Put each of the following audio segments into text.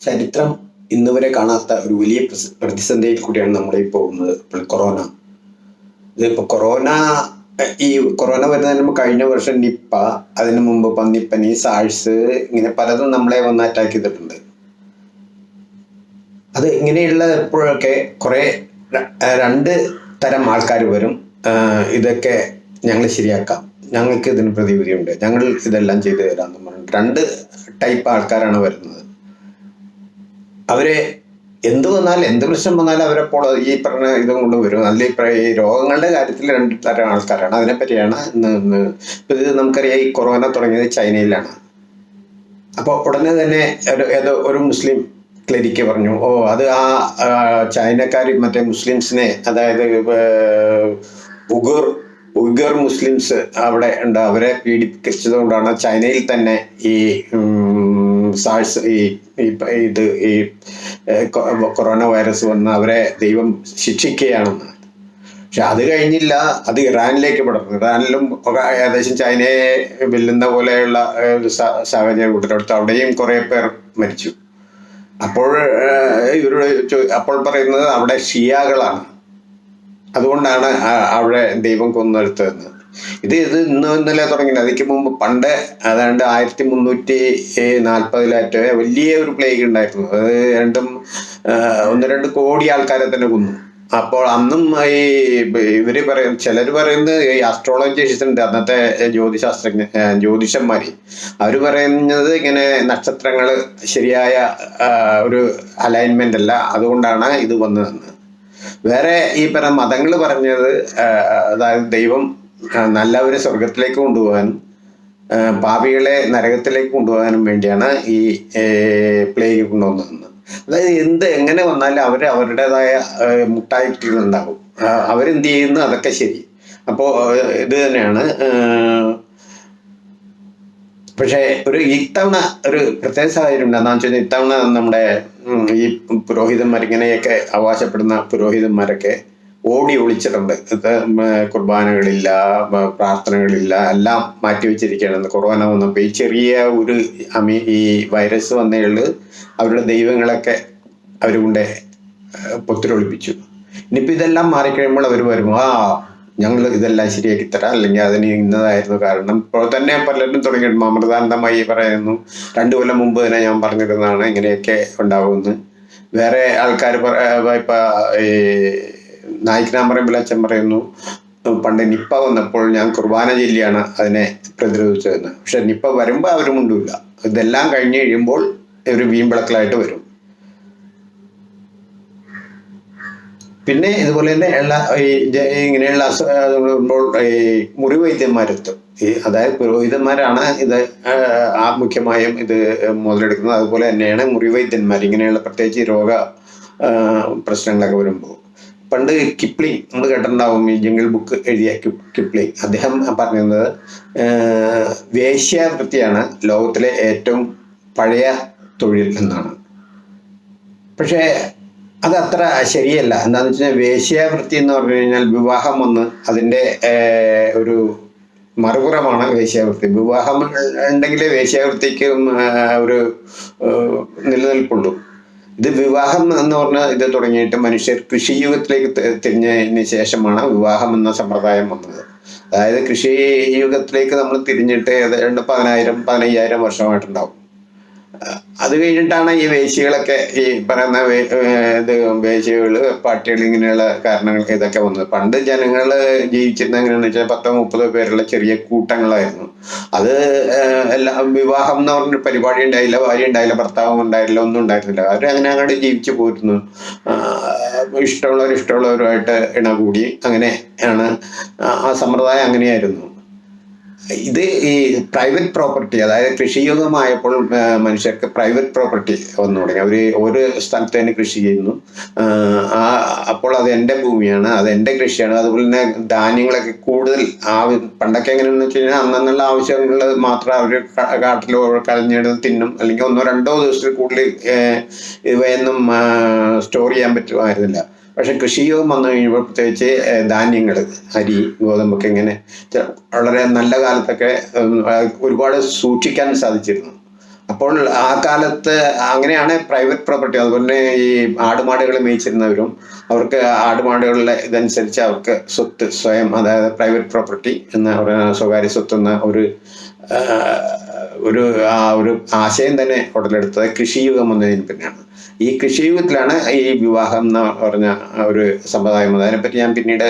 ചരിത്രം ഇന്ന് വരെ കാണാത്ത ഒരു വലിയ പ്രതിസന്ധിയിൽ കൂടിയാണ് ഈ പോകുന്നത് ഇപ്പോൾ കൊറോണ. ഇതിപ്പോൾ കൊറോണ ഈ കൊറോണ വരുന്നതിന് മുമ്പ് കഴിഞ്ഞ വർഷം നിപ്പ അതിനു മുമ്പ് പന്നിപ്പനി സാഴ്സ് ഇങ്ങനെ പലതും നമ്മളെ വന്ന് അറ്റാക്ക് ചെയ്തിട്ടുണ്ട്. അത് ഇങ്ങനെയുള്ള എപ്പോഴൊക്കെ കുറെ രണ്ട് തരം ആൾക്കാർ വരും. ഇതൊക്കെ ഞങ്ങൾ ശരിയാക്കാം. ഞങ്ങൾക്ക് ഇതിന് പ്രതിവിധിയുണ്ട്. ഞങ്ങൾ ഇതെല്ലാം ചെയ്തു പറഞ്ഞിട്ട് രണ്ട് ടൈപ്പ് ആൾക്കാരാണ് വരുന്നത്. അവരെ എന്ത് വന്നാൽ എന്ത് പ്രശ്നം വന്നാലും അവരെപ്പോൾ ഈ പറഞ്ഞ ഇതും കൊണ്ട് വരും. ഇപ്പൊ ഈ രോഗങ്ങളുടെ കാര്യത്തിൽ രണ്ട് തരം ആൾക്കാരാണ്. അതിനെപ്പറ്റിയാണ് ഇത് നമുക്കറിയാം ഈ കൊറോണ തുടങ്ങിയത് ചൈനയിലാണ്. അപ്പോൾ ഉടനെ തന്നെ ഒരു ഏതോ ഒരു മുസ്ലിം ക്ലരിക്ക് പറഞ്ഞു ഓ അത് ആ ചൈനക്കാർ മറ്റേ മുസ്ലിംസിനെ അതായത് ഉഗുർ ഉഗർ മുസ്ലിംസ് അവിടെ ഉണ്ട്. അവരെ പീഡിപ്പിച്ചത് കൊണ്ടാണ് ചൈനയിൽ തന്നെ ഈ സാഴ്സ് ഈ ഇത് ഈ കൊറോണ വൈറസ് വന്ന് അവരെ ദൈവം ശിക്ഷിക്കുകയാണെന്ന് പക്ഷെ അത് കഴിഞ്ഞില്ല. അത് ഇറാനിലേക്ക് പടർന്നു ഇറാനിലും ഏകദേശം ചൈനയെ വെല്ലുന്ന പോലെയുള്ള ഒരു സാഹചര്യം ഉടലെടുത്തു അവിടെയും കുറെ പേർ മരിച്ചു. അപ്പോൾ ഇവരോട് അപ്പോൾ പറയുന്നത് അവിടെ ഷിയാകളാണ്. അതുകൊണ്ടാണ് അവിടെ ദൈവം കൊന്നെടുത്തതെന്ന് ഇത് ഇത് ഇന്ന് ഇന്നലെ തുടങ്ങിയത് അതിക്ക് മുമ്പ് പണ്ട് അതാണ്ട് ആയിരത്തി മുന്നൂറ്റി നാൽപ്പതിലായിട്ട് വലിയ ഒരു പ്ലേഗ് ഉണ്ടായിരുന്നു. അത് രണ്ടും ഒന്ന് രണ്ട് കോടി ആൾക്കാരെ തന്നെ കൊന്നു. അപ്പോൾ അന്നും ഈ ഇവർ പറയും ചിലർ പറയുന്നത് ഈ അസ്ട്രോളജിസ്റ്റ് ഉണ്ട് അന്നത്തെ ജ്യോതിശാസ്ത്രജ്ഞ ജ്യോതിഷന്മാര്. അവർ പറയുന്നത് ഇങ്ങനെ നക്ഷത്രങ്ങൾ ശരിയായ ഒരു അലൈൻമെന്റ് അല്ല. അതുകൊണ്ടാണ് ഇത് വന്നതെന്ന്. വേറെ ഈ പറഞ്ഞ മതങ്ങൾ പറഞ്ഞത് അതായത് ദൈവം നല്ലവരെ സ്വർഗത്തിലേക്ക് കൊണ്ടുപോകാനും പാപികളെ നരകത്തിലേക്ക് കൊണ്ടുപോകാനും വേണ്ടിയാണ് ഈ പ്ലേഗ് കൊണ്ടുവന്നത്. അതായത് എന്ത് എങ്ങനെ വന്നാലും അവർ അവരുടേതായ ആ, അവരെന്ത് ചെയ്യുന്നു? അതൊക്കെ ശരി. അപ്പോൾ ഇത് തന്നെയാണ് പക്ഷേ ഒരു ഇത്തവണ ഒരു പ്രത്യേക സാഹചര്യം ഉണ്ട്. എന്താണെന്ന് വെച്ചാൽ ഇത്തവണ നമ്മുടെ ഈ പുരോഹിതന്മാർ ഇങ്ങനെയൊക്കെ അവകാശപ്പെടുന്ന പുരോഹിതന്മാരൊക്കെ ഓടി ഒളിച്ചിട്ടുണ്ട്. കുർബാനകളില്ല പ്രാർത്ഥനകളില്ല എല്ലാം മാറ്റിവെച്ചിരിക്കുകയാണ് കൊറോണ വന്നപ്പോൾ ഈ ചെറിയ ഒരു അമി ഈ വൈറസ് വന്നേൾ അവരുടെ ദൈവങ്ങളൊക്കെ അവർ കൊണ്ട് പൊത്തിരൊളിപ്പിച്ചു ഇനിയിപ്പോൾ ഇതെല്ലാം മാറിക്കഴിയുമ്പോൾ അവർ വരും ആ ഞങ്ങൾ ഇതെല്ലാം ശരിയാക്കി തരാം. അല്ലെങ്കിൽ അതിന് ഇന്നതായിരുന്നു കാരണം. ഇപ്പോൾ തന്നെ പലരും തുടങ്ങിയിട്ടുണ്ട്. അമൃതാനന്ദമായി പറയുന്നു രണ്ടു കൊല്ലം മുമ്പ് തന്നെ ഞാൻ പറഞ്ഞിരുന്നതാണ് ഇങ്ങനെയൊക്കെ ഉണ്ടാവുമെന്ന്. വേറെ ആൾക്കാർ ഇപ്പൊ ഈ നായിക്കനാമ്പറമ്പിൽ അച്ഛൻ പറയുന്നു പണ്ട് നിപ്പ വന്നപ്പോൾ ഞാൻ കുർബാന ചൊല്ലിയാണ് അതിനെ പ്രതിരോധിച്ചതെന്ന്. പക്ഷെ നിപ്പ വരുമ്പോൾ അവരും മുണ്ടില്ല ഇതെല്ലാം കഴിഞ്ഞ് കഴിയുമ്പോൾ ഒരു വീമ്പിളക്കലായിട്ട് വരും. പിന്നെ ഇതുപോലെ തന്നെ ഉള്ള ഈ ഇങ്ങനെയുള്ള അസു- വരുമ്പോൾ ഈ മുറിവൈദ്യന്മാരെത്തും ഈ അതായത് പുരോഹിതന്മാരാണ് ഇത് ആ മുഖ്യമായും ഇത് മുതലെടുക്കുന്നത്. അതുപോലെ തന്നെയാണ് മുറിവൈദ്യന്മാർ ഇങ്ങനെയുള്ള പ്രത്യേകിച്ച് രോഗ പ്രശ്നങ്ങളൊക്കെ വരുമ്പോൾ. പണ്ട് കിപ്ലിംഗ് നമ്മൾ കേട്ടിട്ടുണ്ടാവും ഈ ജംഗിൾ ബുക്ക് എഴുതിയ കിപ്- കിപ്ലി. അദ്ദേഹം പറഞ്ഞിരുന്നത് വേശ്യാവൃത്തിയാണ് ലോകത്തിലെ ഏറ്റവും പഴയ തൊഴിൽ എന്നാണ്. പക്ഷേ അത് അത്ര ശരിയല്ല. എന്താണെന്ന് വെച്ച് കഴിഞ്ഞാൽ വേശ്യാവൃത്തി എന്ന് പറഞ്ഞു കഴിഞ്ഞാൽ വിവാഹം ഒന്ന് അതിന്റെ ഒരു മറുപുറമാണ് വേശ്യാവൃത്തി. വിവാഹം ഉണ്ടെങ്കിലേ വേശ്യാവൃത്തിക്ക് ഒരു നിലനിൽപ്പുള്ളൂ. ഇത് വിവാഹം എന്ന് പറഞ്ഞ ഇത് തുടങ്ങിയിട്ട് മനുഷ്യർ കൃഷിയുഗത്തിലേക്ക് യുഗത്തിലേക്ക് തിരിഞ്ഞതിന് ശേഷമാണ് വിവാഹം എന്ന സമ്പ്രദായം വന്നത്. അതായത് കൃഷി യുഗത്തിലേക്ക് നമ്മൾ തിരിഞ്ഞിട്ട് ഏതാണ്ട് പതിനായിരം പതിനയ്യായിരം വർഷമായിട്ടുണ്ടാവും. അത് കഴിഞ്ഞിട്ടാണ് ഈ വേശികളൊക്കെ ഈ പറയുന്ന ഇത് വേശികൾ പാർട്ടികൾ ഇങ്ങനെയുള്ള കാരണങ്ങൾ ഇതൊക്കെ വന്നത്. പണ്ട് ജനങ്ങൾ ജീവിച്ചിരുന്ന എങ്ങനെയാണെന്ന് വെച്ചാൽ പത്തോ മുപ്പതോ പേരുള്ള ചെറിയ കൂട്ടങ്ങളായിരുന്നു. അത് എല്ലാ വിവാഹം എന്ന് പറഞ്ഞ പരിപാടി ഉണ്ടായില്ല ഭാര്യ ഉണ്ടായില്ല ഭർത്താവും ഉണ്ടായില്ല ഒന്നും ഉണ്ടായിരുന്നില്ല. അവർ അങ്ങനെ അങ്ങോട്ട് ജീവിച്ചു പോയിരുന്നു ഇഷ്ടമുള്ളവർ ഇഷ്ടമുള്ളവരുമായിട്ട് ഇണകൂടി. അങ്ങനെ ആണ് ആ- ആ സമ്പ്രദായം അങ്ങനെയായിരുന്നു. ഇത് ഈ പ്രൈവറ്റ് പ്രോപ്പർട്ടി അതായത് കൃഷിയുഗമായപ്പോൾ മനുഷ്യർക്ക് പ്രൈവറ്റ് പ്രോപ്പർട്ടി വന്നു തുടങ്ങി. അവർ ഒരു സ്ഥലത്ത് തന്നെ കൃഷി ചെയ്യുന്നു. ആ, അപ്പോൾ അത് എന്റെ ഭൂമിയാണ് അത് എന്റെ കൃഷിയാണ്. അതുപോലെ തന്നെ ധാന്യങ്ങളൊക്കെ കൂടുതൽ ആ പണ്ടൊക്കെ എങ്ങനെയാണെന്ന് വെച്ച് കഴിഞ്ഞാൽ അന്നുള്ള ആവശ്യങ്ങൾ മാത്രം അവർ കാട്ടിലോ കളഞ്ഞെടുത്ത് തിന്നും. അല്ലെങ്കിൽ ഒന്നോ രണ്ടോ ദിവസത്തിൽ കൂടുതൽ ഇവയൊന്നും സ്റ്റോർ ചെയ്യാൻ പറ്റുമായിരുന്നില്ല. പക്ഷെ കൃഷിയോഗം വന്നു കഴിയുമ്പോൾ പ്രത്യേകിച്ച് ധാന്യങ്ങൾ അരി ഗോതമ്പൊക്കെ ഇങ്ങനെ വളരെ നല്ല കാലത്തൊക്കെ ഒരുപാട് സൂക്ഷിക്കാൻ സാധിച്ചിരുന്നു. അപ്പോൾ ആ കാലത്ത് അങ്ങനെയാണ് പ്രൈവറ്റ് പ്രോപ്പർട്ടി അതുപോലെ തന്നെ ഈ ആടുമാടുകൾ മേയിച്ചിരുന്നവരും അവർക്ക് ആടുമാടുകളുടെ ഇതനുസരിച്ച് അവർക്ക് സ്വത്ത് സ്വയം അതായത് പ്രൈവറ്റ് പ്രോപ്പർട്ടി എന്ന സ്വകാര്യ സ്വത്ത് എന്ന ഒരു ഒരു ആ ഒരു ആശയം തന്നെ ഉടലെടുത്തത് കൃഷിയുഗം വന്നതിന് പിന്നെയാണ് ഈ കൃഷിയുഗത്തിലാണ് ഈ വിവാഹം എന്ന് പറഞ്ഞ ഒരു സമ്പ്രദായം അതിനെപ്പറ്റി ഞാൻ പിന്നീട്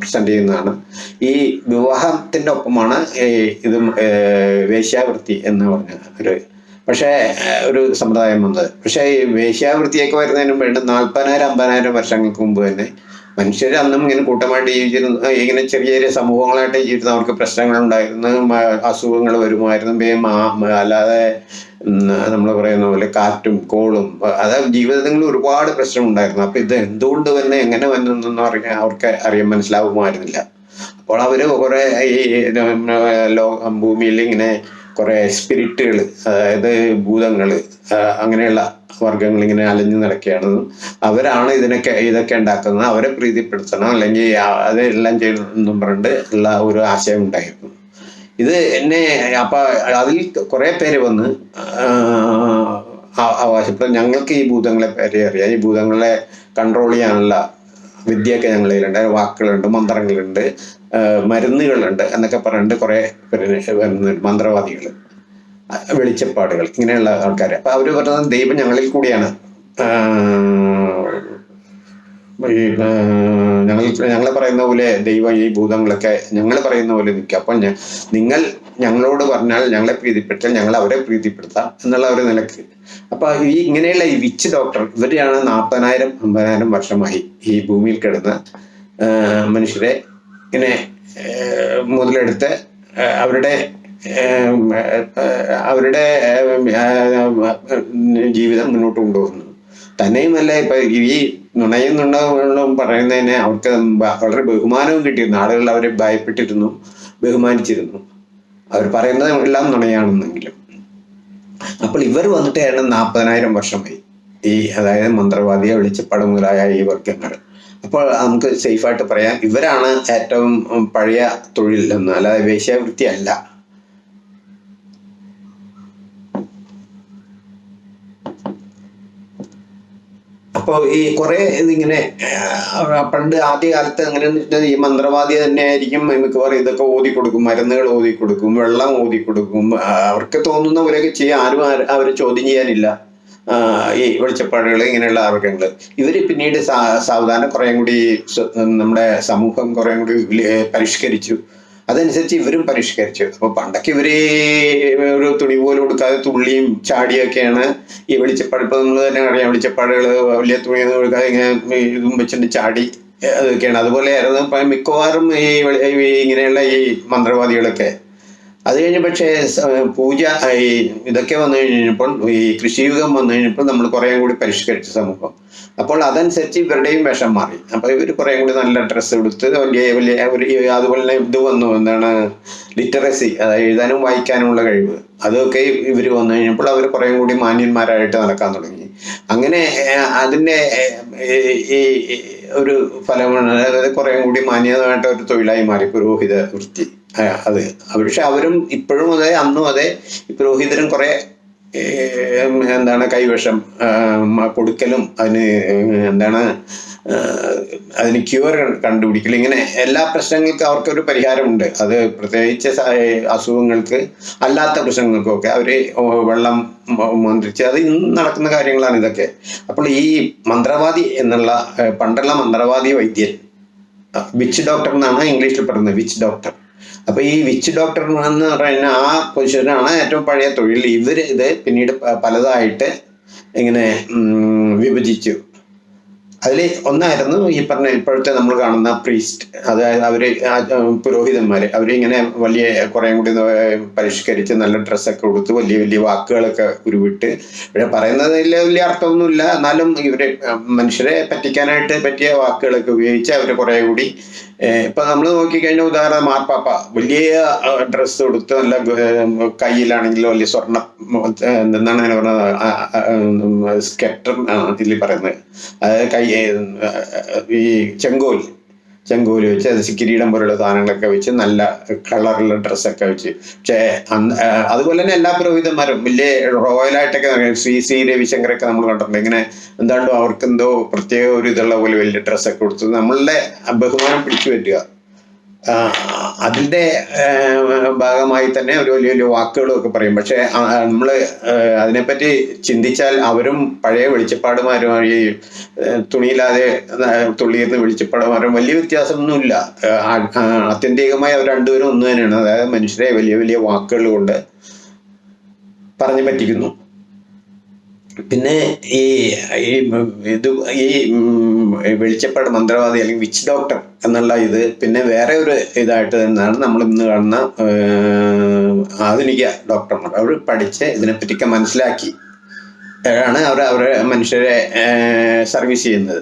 പ്രസന്റ് ചെയ്യുന്നതാണ്. ഈ വിവാഹത്തിന്റെ ഒപ്പമാണ് ഇത് വേശ്യാവൃത്തി എന്ന് പറഞ്ഞ ഒരു പക്ഷേ ഒരു സമ്പ്രദായം വന്നത്. പക്ഷേ ഈ വേശ്യാവൃത്തിയൊക്കെ വരുന്നതിന് വേണ്ടി നാൽപ്പതിനായിരം അമ്പതിനായിരം വർഷങ്ങൾക്ക് മുമ്പ് തന്നെ മനുഷ്യർ അന്നും ഇങ്ങനെ കൂട്ടമായിട്ട് ജീവിച്ചിരുന്നു ഇങ്ങനെ ചെറിയ ചെറിയ സമൂഹങ്ങളായിട്ട് ജീവിച്ചിരുന്നു അവർക്ക് പ്രശ്നങ്ങൾ ഉണ്ടായിരുന്നു അസുഖങ്ങൾ വരുമായിരുന്നു. അല്ലാതെ നമ്മൾ പറയുന്ന പോലെ കാറ്റും കോളും അതായത് ജീവിതത്തിൽ ഒരുപാട് പ്രശ്നം ഉണ്ടായിരുന്നു അപ്പൊ ഇത് എന്തുകൊണ്ട് വന്ന് എങ്ങനെ വന്നു എന്നൊന്നും അറിയാൻ അവർക്ക് അറിയാൻ മനസ്സിലാവുമായിരുന്നില്ല. അപ്പോൾ അവർ കുറെ ഈ ലോ ഭൂമിയിൽ ഇങ്ങനെ കുറെ സ്പിരിറ്റുകൾ അതായത് ഭൂതങ്ങൾ അങ്ങനെയുള്ള വർഗങ്ങൾ ഇങ്ങനെ അലഞ്ഞു നടക്കുകയാണ്. അവരാണ് ഇതിനൊക്കെ ഇതൊക്കെ ഉണ്ടാക്കുന്നത്. അവരെ പ്രീതിപ്പെടുത്തണം. അല്ലെങ്കിൽ അതെല്ലാം ചെയ്യണമെന്നും പറഞ്ഞിട്ട് ഉള്ള ഒരു ആശയം ഉണ്ടായിരുന്നു ഇത് എന്നെ അപ്പൊ അതിൽ കുറെ പേര് വന്ന് അവകാശപ്പെട്ട ഞങ്ങൾക്ക് ഈ ഭൂതങ്ങളെ പേരെ അറിയാം. ഈ ഭൂതങ്ങളെ കൺട്രോൾ ചെയ്യാനുള്ള വിദ്യയൊക്കെ ഞങ്ങളിലുണ്ട്. വാക്കുകളുണ്ട് മന്ത്രങ്ങളുണ്ട് മരുന്നുകളുണ്ട് എന്നൊക്കെ പറഞ്ഞിട്ട് കുറെ പേര് വരുന്നുണ്ട്. മന്ത്രവാദികൾ വെളിച്ചപ്പാടുകൾ ഇങ്ങനെയുള്ള ആൾക്കാർ അപ്പൊ അവർ പറഞ്ഞത് ദൈവം ഞങ്ങളിൽ കൂടിയാണ്. ഈ ഞങ്ങൾ ഞങ്ങൾ പറയുന്ന പോലെ ദൈവം ഈ ഭൂതങ്ങളൊക്കെ ഞങ്ങൾ പറയുന്ന പോലെ നിൽക്കുക അപ്പൊ നിങ്ങൾ ഞങ്ങളോട് പറഞ്ഞാൽ ഞങ്ങളെ പ്രീതിപ്പെടുത്താൽ ഞങ്ങൾ അവരെ പ്രീതിപ്പെടുത്താം എന്നുള്ള ഒരു നിലയ്ക്ക്. അപ്പൊ ഈ ഇങ്ങനെയുള്ള ഈ വിച്ച് ഡോക്ടർ ഇവരെയാണ് നാൽപ്പതിനായിരം അമ്പതിനായിരം വർഷമായി ഈ ഭൂമിയിൽ കിടന്ന് മനുഷ്യരെ ഇങ്ങനെ മുതലെടുത്ത് അവരുടെ അവരുടെ ജീവിതം മുന്നോട്ട് കൊണ്ടുപോകുന്നത് തന്നെയുമല്ല ഇപ്പൊ ഈ നുണയും നുണകളും പറയുന്നതിന് അവർക്ക് വളരെ ബഹുമാനവും കിട്ടിയിരുന്നു. ആളുകൾ അവരെ ഭയപ്പെട്ടിരുന്നു ബഹുമാനിച്ചിരുന്നു. അവർ പറയുന്നത് എല്ലാം നുണയാണെന്നെങ്കിലും. അപ്പോൾ ഇവർ വന്നിട്ട് ഏതാണ്ട് നാൽപ്പതിനായിരം വർഷമായി. ഈ അതായത് മന്ത്രവാദിയെ വെളിച്ചപ്പാട് മുതലായ ഈ വർഗങ്ങൾ. അപ്പോൾ നമുക്ക് സേഫായിട്ട് പറയാം ഇവരാണ് ഏറ്റവും പഴയ തൊഴിൽ എന്ന് അല്ലാതെ വേശ്യാവൃത്തി അല്ല അപ്പോൾ ഈ കുറെ ഇതിങ്ങനെ പണ്ട് ആദ്യ കാലത്ത് അങ്ങനെ ഈ മന്ത്രവാദി തന്നെ ആയിരിക്കും മിക്കവാറും ഇതൊക്കെ ഓതി കൊടുക്കും മരുന്നുകൾ ഓതി കൊടുക്കും വെള്ളം ഓതി കൊടുക്കും. അവർക്ക് തോന്നുന്ന പോലെയൊക്കെ ചെയ്യാൻ ആരും അവരെ ചോദ്യം ചെയ്യാനില്ല. ഈ വെളിച്ചപ്പാടുകൾ ഇങ്ങനെയുള്ള ആർഗങ്ങൾ ഇവർ പിന്നീട് സാവധാനം കുറേ കൂടി നമ്മുടെ സമൂഹം കുറേ കൂടി പരിഷ്കരിച്ചു. അതനുസരിച്ച് ഇവരും പരിഷ്കരിച്ചു. അപ്പൊ പണ്ടൊക്കെ ഇവർ ഒരു തുണി പോലും കൊടുക്കാതെ തുള്ളിയും ചാടിയൊക്കെയാണ് ഈ വെളിച്ചപ്പാട് ഇപ്പൊ നമ്മൾ തന്നെ അറിയാം. വെളിച്ചപ്പാടുകൾ വലിയ തുണിയൊന്നും കൊടുക്കാതെ ഇങ്ങനെ ഇതും വെച്ചിട്ട് ചാടി അതൊക്കെയാണ്. അതുപോലെയായിരുന്നു മിക്കവാറും ഈ ഇങ്ങനെയുള്ള ഈ മന്ത്രവാദികളൊക്കെ അത് കഴിഞ്ഞ് പക്ഷേ പൂജ ഈ ഇതൊക്കെ വന്നു കഴിഞ്ഞപ്പോൾ ഈ കൃഷിയുഗം വന്നു കഴിഞ്ഞപ്പോൾ നമ്മൾ കുറേ കൂടി പരിഷ്കരിച്ച സമൂഹം. അപ്പോൾ അതനുസരിച്ച് ഇവരുടെയും വേഷം മാറി. അപ്പൊ ഇവർ കുറേ കൂടി നല്ല ഡ്രസ്സ് എടുത്ത് വലിയ വലിയ ഒരു അതുപോലെ തന്നെ ഇത് വന്നു. എന്താണ്? ലിറ്ററസി അതായത് എഴുതാനും വായിക്കാനുമുള്ള കഴിവ്. അതൊക്കെ ഇവർ വന്നു കഴിഞ്ഞപ്പോൾ അവർ കുറേ കൂടി മാന്യന്മാരായിട്ട് നടക്കാൻ തുടങ്ങി. അങ്ങനെ അതിന്റെ ഈ ഒരു ഫലമാണ് അതായത് കുറേ കൂടി മാന്യമായിട്ട് ഒരു തൊഴിലായി മാറി പുരോഹിത വൃത്തി. അത്. പക്ഷെ അവരും ഇപ്പോഴും അതെ അന്നും അതെ. പുരോഹിതരും കുറെ എന്താണ് കൈവശം കൊടുക്കലും അതിന് എന്താണ് അതിന് ക്യൂർ കണ്ടുപിടിക്കൽ ഇങ്ങനെ എല്ലാ പ്രശ്നങ്ങൾക്കും അവർക്കൊരു പരിഹാരമുണ്ട്. അത് പ്രത്യേകിച്ച് അസുഖങ്ങൾക്ക് അല്ലാത്ത പ്രശ്നങ്ങൾക്കൊക്കെ. അവർ വെള്ളം മന്ത്രിച്ച് അത് ഇന്ന് നടക്കുന്ന കാര്യങ്ങളാണ് ഇതൊക്കെ. അപ്പോൾ ഈ മന്ത്രവാദി എന്നുള്ള പണ്ടുള്ള മന്ത്രവാദി വൈദ്യൻ വിച്ച് ഡോക്ടർ എന്നാണ് ഇംഗ്ലീഷിൽ പറയുന്നത് വിച്ച് ഡോക്ടർ അപ്പൊ ഈ വിച്ച് ഡോക്ടർ എന്ന് പറയുന്ന ആ പൊസിഷനാണ് ഏറ്റവും പഴയ തൊഴിൽ. ഇവർ ഇത് പിന്നീട് പലതായിട്ട് ഇങ്ങനെ വിഭജിച്ചു. അതിൽ ഒന്നായിരുന്നു ഈ പറഞ്ഞ ഇപ്പോഴത്തെ നമ്മൾ കാണുന്ന പ്രീസ്റ്റ് അതായത് അവർ പുരോഹിതന്മാർ അവരിങ്ങനെ വലിയ കുറേ കൂടി പരിഷ്കരിച്ച് നല്ല ഡ്രസ്സൊക്കെ കൊടുത്ത് വലിയ വലിയ വാക്കുകളൊക്കെ ഉരുവിട്ട്. ഇവിടെ പറയുന്നതിൽ വലിയ അർത്ഥമൊന്നുമില്ല. എന്നാലും ഇവരെ മനുഷ്യരെ പറ്റിക്കാനായിട്ട് പറ്റിയ വാക്കുകളൊക്കെ ഉപയോഗിച്ച് അവർ കുറേ കൂടി ഇപ്പൊ നമ്മൾ നോക്കിക്കഴിഞ്ഞാൽ ഉദാഹരണം മാർപ്പാപ്പ. വലിയ ഡ്രസ്സ് കൊടുത്ത് നല്ല കയ്യിലാണെങ്കിലും വലിയ സ്വർണ എന്താണ് അങ്ങനെ പറഞ്ഞത്? സ്കെറ്റർ ഇതിൽ പറയുന്നത്. അതായത് കൈ ഈ ചെങ്കോൽ ചെങ്കോൽ വെച്ച് കിരീടം പോലുള്ള സാധനങ്ങളൊക്കെ വെച്ച് നല്ല കളറുള്ള ഡ്രസ്സൊക്കെ വെച്ച്. പക്ഷേ അതുപോലെ തന്നെ എല്ലാ പുരോഹിതന്മാരും വലിയ റോയലായിട്ടൊക്കെ ശ്രീ ശ്രീ രവിശങ്കറൊക്കെ നമ്മൾ കണ്ടിട്ടുണ്ട്. ഇങ്ങനെ എന്താണ്ടോ അവർക്ക് എന്തോ പ്രത്യേക ഒരു ഇതുള്ള പോലെ വലിയ ഡ്രസ്സൊക്കെ കൊടുത്ത് നമ്മളുടെ ബഹുമാനം പിടിച്ചു പറ്റുക. ആ, അതിന്റെ ഭാഗമായി തന്നെ ഒരു വലിയ വലിയ വാക്കുകളൊക്കെ പറയും. പക്ഷേ നമ്മൾ അതിനെപ്പറ്റി ചിന്തിച്ചാൽ അവരും പഴയ വെളിച്ചപ്പാടുമാരുമായി തുണിയില്ലാതെ തുള്ളിയിരുന്ന വെളിച്ചപ്പാടുമാരും വലിയ വ്യത്യാസമൊന്നുമില്ല. ആത്യന്തികമായി അവർ രണ്ടുപേരും ഒന്ന് തന്നെയാണ് അതായത് മനുഷ്യരെ വലിയ വലിയ വാക്കുകൾ കൊണ്ട് പറഞ്ഞു പറ്റിക്കുന്നു. പിന്നെ ഈ ഈ ഇത് ഈ വെളിച്ചപ്പാട് മന്ത്രവാദി അല്ലെങ്കിൽ വിച്ച് ഡോക്ടർ എന്നുള്ള ഇത് പിന്നെ വേറെ ഒരു ഇതായിട്ട് തന്നെയാണ് നമ്മൾ ഇന്ന് കാണുന്ന ആധുനിക ഡോക്ടർമാർ അവർ പഠിച്ച് ഇതിനെപ്പറ്റിയൊക്കെ മനസ്സിലാക്കി. ആണ് അവർ അവരെ മനുഷ്യരെ സർവീസ് ചെയ്യുന്നത്.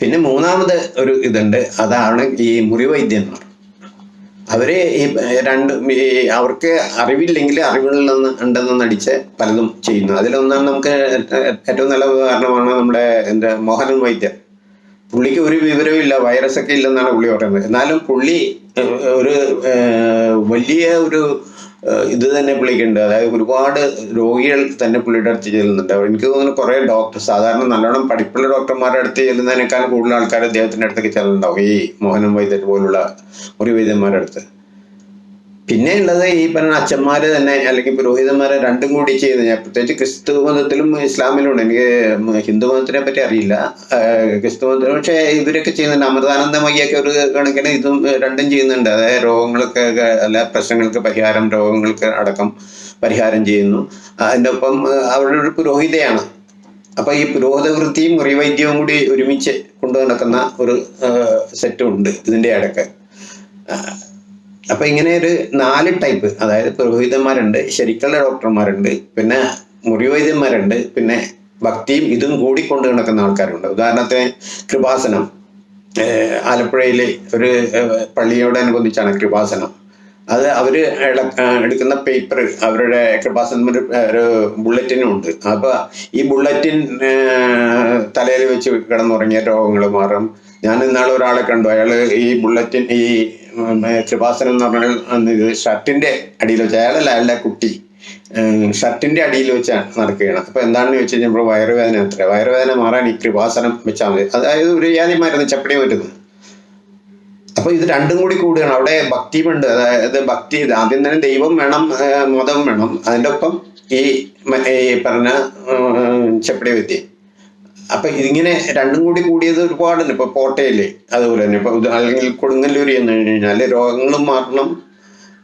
പിന്നെ മൂന്നാമത് ഒരു ഇതുണ്ട്. അതാണ് ഈ മുറിവൈദ്യന്മാർ. അവർ ഈ രണ്ട് അവർക്ക് അറിവില്ലെങ്കിൽ അറിവുകളിൽ നിന്ന് ഉണ്ടെന്ന് നടിച്ച് പലതും ചെയ്യുന്നു. അതിലൊന്നാണ് നമുക്ക് ഏറ്റവും നല്ല ഉദാഹരണമാണ് നമ്മുടെ എന്താ മോഹനൻ വൈദ്യർ പുള്ളിക്ക് ഒരു വിവരവും ഇല്ല വൈറസ് ഒക്കെ ഇല്ലെന്നാണ് പുള്ളി പറയുന്നത്. എന്നാലും പുള്ളി ഒരു വലിയ ഒരു ഇത് തന്നെ പുള്ളിക്കുണ്ട്. അതായത് ഒരുപാട് രോഗികൾ തന്നെ പുള്ളിയുടെ അടുത്ത് ചെല്ലുന്നുണ്ട്. എനിക്ക് തോന്നുന്നു കുറെ ഡോക്ടർ സാധാരണ നല്ലോണം പഠിപ്പുള്ള ഡോക്ടർമാരുടെ അടുത്ത് ചെല്ലുന്നതിനേക്കാൾ കൂടുതൽ ആൾക്കാർ അദ്ദേഹത്തിന്റെ അടുത്തേക്ക് ചെല്ലുന്നുണ്ടാവും. ഈ മോഹനൻ വൈദ്യർ പോലുള്ള ഒരു വൈദ്യന്മാരുടെ അടുത്ത്. പിന്നെ ഉള്ളത് ഈ പറഞ്ഞ അച്ഛന്മാര് തന്നെ അല്ലെങ്കിൽ പുരോഹിതന്മാരെ രണ്ടും കൂടി ചെയ്ത്. ഞാൻ പ്രത്യേകിച്ച് ക്രിസ്തു മതത്തിലും ഇസ്ലാമിലും ഉണ്ട് എനിക്ക് ഹിന്ദു മതത്തിനെ പറ്റി അറിയില്ല. ക്രിസ്തു മതത്തിൽ പക്ഷേ ഇവരൊക്കെ ചെയ്യുന്നുണ്ട്. അമൃതാനന്ദമയ്യൊക്കെ ഒരു കണക്കിന് ഇതും രണ്ടും ചെയ്യുന്നുണ്ട്. അതായത് രോഗങ്ങൾക്ക് അല്ല പ്രശ്നങ്ങൾക്ക് പരിഹാരം രോഗങ്ങൾക്ക് അടക്കം പരിഹാരം ചെയ്യുന്നു. അതിന്റെ ഒപ്പം അവരുടെ ഒരു പുരോഹിതയാണ്. അപ്പൊ ഈ പുരോഹിത വൃത്തിയും മുറിവൈദ്യവും കൂടി ഒരുമിച്ച് കൊണ്ടു നടക്കുന്ന ഒരു സെറ്റും ഉണ്ട് ഇതിന്റെ ഇടയ്ക്ക് അപ്പൊ ഇങ്ങനെ ഒരു നാല് ടൈപ്പ് അതായത് പുരോഹിതന്മാരുണ്ട് ശരിക്കുള്ള ഡോക്ടർമാരുണ്ട് പിന്നെ മുറിവൈദ്യന്മാരുണ്ട് പിന്നെ ഭക്തിയും ഇതും കൂടി കൊണ്ടു നടക്കുന്ന ആൾക്കാരുണ്ട്. ഉദാഹരണത്തിന് കൃപാസനം. ആലപ്പുഴയിലെ ഒരു പള്ളിയോട് പള്ളിയോടനുബന്ധിച്ചാണ് കൃപാസനം. അത് അവർ എടുക്കുന്ന പേപ്പർ അവരുടെ കൃപാസനം ഒരു ബുള്ളറ്റിനും ഉണ്ട്. അപ്പൊ ഈ ബുള്ളറ്റിൻ തലയിൽ വെച്ച് കിടന്നുറങ്ങിയ രോഗങ്ങൾ മാറും. ഞാൻ ഇന്നാളെ ഒരാളെ കണ്ടു. അയാൾ ഈ ബുള്ളറ്റിൻ ഈ കൃപാസനം എന്ന് പറഞ്ഞാൽ ഇത് ഷർട്ടിന്റെ അടിയിൽ വെച്ച് അയാളല്ല അയാളുടെ കുട്ടി. ഷർട്ടിന്റെ അടിയിൽ വെച്ചാണ് നടക്കുകയാണ്. അപ്പൊ എന്താണെന്ന് ചോദിച്ചു കഴിഞ്ഞപ്പോൾ വയറുവേദന അത്ര വയറുവേദന മാറാൻ ഈ കൃപാസനം വെച്ചാൽ മതി. അതായത് ഒരു ജാതി മരുന്ന് ചപ്പടി വരുന്നത് അപ്പൊ ഇത് രണ്ടും കൂടി കൂടുകയാണ്. അവിടെ ഭക്തിയുമുണ്ട്. അതായത് ഭക്തി ആദ്യം തന്നെ ദൈവം വേണം മതം വേണം. അതിന്റെ ഒപ്പം ഈ പറഞ്ഞ ചപ്പടി വിദ്യ അപ്പൊ ഇതിങ്ങനെ രണ്ടും കൂടി കൂടിയത് ഒരുപാടുണ്ട് ഇപ്പൊ കോട്ടയിൽ അതുപോലെ തന്നെ. ഇപ്പൊ അല്ലെങ്കിൽ കൊടുങ്ങല്ലൂർ എന്ന് കഴിഞ്ഞാൽ രോഗങ്ങളും മാറണം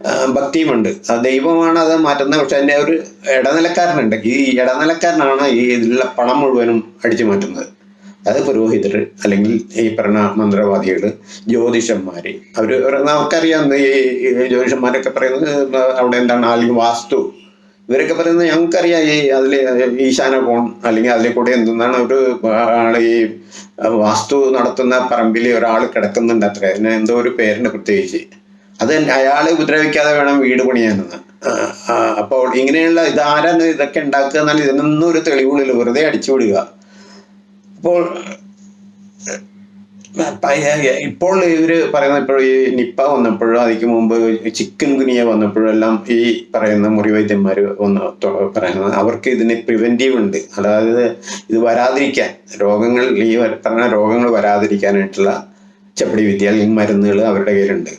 ഭക്തിയും ഭക്തിയുമുണ്ട് ആ ദൈവമാണ് അത് മാറ്റുന്നത്. പക്ഷെ അതിന്റെ ഒരു ഇടനിലക്കാരനുണ്ട്. ഈ ഇടനിലക്കാരനാണ് ഈ ഇതിലുള്ള പണം മുഴുവനും അടിച്ചു മാറ്റുന്നത്. അത് പുരോഹിതർ അല്ലെങ്കിൽ ഈ പറഞ്ഞ മന്ത്രവാദികൾ ജ്യോതിഷന്മാര്. അവർ നമുക്കറിയാം ഈ ജ്യോതിഷന്മാരൊക്കെ പറയുന്നത് അവിടെ എന്താണ്? അല്ലെങ്കിൽ വാസ്തു. ഇവരൊക്കെ പറയുന്നത് ഞങ്ങൾക്കറിയാം ഈ അതിൽ ഈശാന കോൺ അല്ലെങ്കിൽ അതിൽ കൂടെ എന്തെന്നാണ് ഒരു ഈ വാസ്തു നടത്തുന്ന പറമ്പിൽ ഒരാൾ കിടക്കുന്നുണ്ട് അത്ര. അതിന് എന്തോ ഒരു പേരുണ്ട് പ്രത്യേകിച്ച്. അത് അയാളെ ഉപദ്രവിക്കാതെ വേണം വീട് പണിയാനെന്ന്. അപ്പോൾ ഇങ്ങനെയുള്ള ഇതാരാണ് ഇതൊക്കെ ഉണ്ടാക്കുക എന്നാൽ ഇതിനൊന്നും ഒരു തെളിവുകളില്ല വെറുതെ അടിച്ചു അപ്പോൾ ഇപ്പോൾ ഇവർ പറയുന്ന ഇപ്പോൾ ഈ നിപ്പ വന്നപ്പോഴും അതിക്ക് മുമ്പ് ചിക്കൻ ഗുനിയ വന്നപ്പോഴും എല്ലാം ഈ പറയുന്ന മുറിവൈദ്യന്മാർ ഒന്ന് പറയുന്നത്. അവർക്ക് ഇതിന് പ്രിവെന്റീവ് ഉണ്ട്. അതായത് ഇത് വരാതിരിക്കാൻ രോഗങ്ങൾ ഈ പറഞ്ഞ രോഗങ്ങൾ വരാതിരിക്കാനായിട്ടുള്ള ചപ്പടി വിദ്യ അല്ലെങ്കിൽ മരുന്നുകൾ അവരുടെ കയ്യിലുണ്ട്.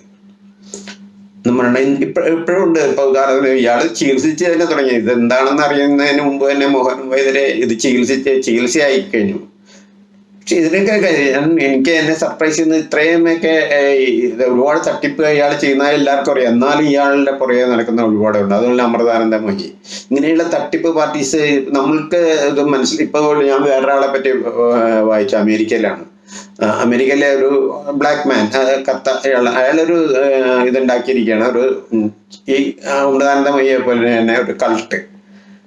നമ്മളുടെ ഇപ്പോഴും ഉണ്ട്. ഇപ്പൊ ഉദാഹരണത്തിന് ഇയാൾ ചികിത്സിച്ച് തന്നെ തുടങ്ങി. ഇത് എന്താണെന്ന് അറിയുന്നതിന് മുമ്പ് തന്നെ മോഹൻ വൈദ്യരെ ഇത് ചികിത്സിച്ച് ചികിത്സയായി കഴിഞ്ഞു. പക്ഷെ ഇതിനൊക്കെ എനിക്ക് എന്നെ സർപ്രൈസ് ചെയ്യുന്ന ഇത്രയുമൊക്കെ ഒരുപാട് തട്ടിപ്പ് ഇയാൾ ചെയ്യുന്ന എല്ലാവർക്കും അറിയാം. എന്നാലും ഇയാളുടെ പുറകെ നടക്കുന്ന ഒരുപാടുണ്ട് അതുപോലെ അമൃതാനന്ദ മൊഹി ഇങ്ങനെയുള്ള തട്ടിപ്പ് പാർട്ടീസ് നമ്മൾക്ക് ഇത് മനസ്സിൽ ഇപ്പോൾ ഞാൻ വേറൊരാളെ പറ്റി വായിച്ചു. അമേരിക്കയിലാണ്. അമേരിക്കയിലെ ഒരു ബ്ലാക്ക് മാൻ കത്ത അയാൾ അയാളൊരു ഇതുണ്ടാക്കിയിരിക്കുകയാണ്. ഒരു ഈ അമൃതാനന്ദ മൊഹിയെ പോലെ തന്നെ ഒരു കൾട്ട്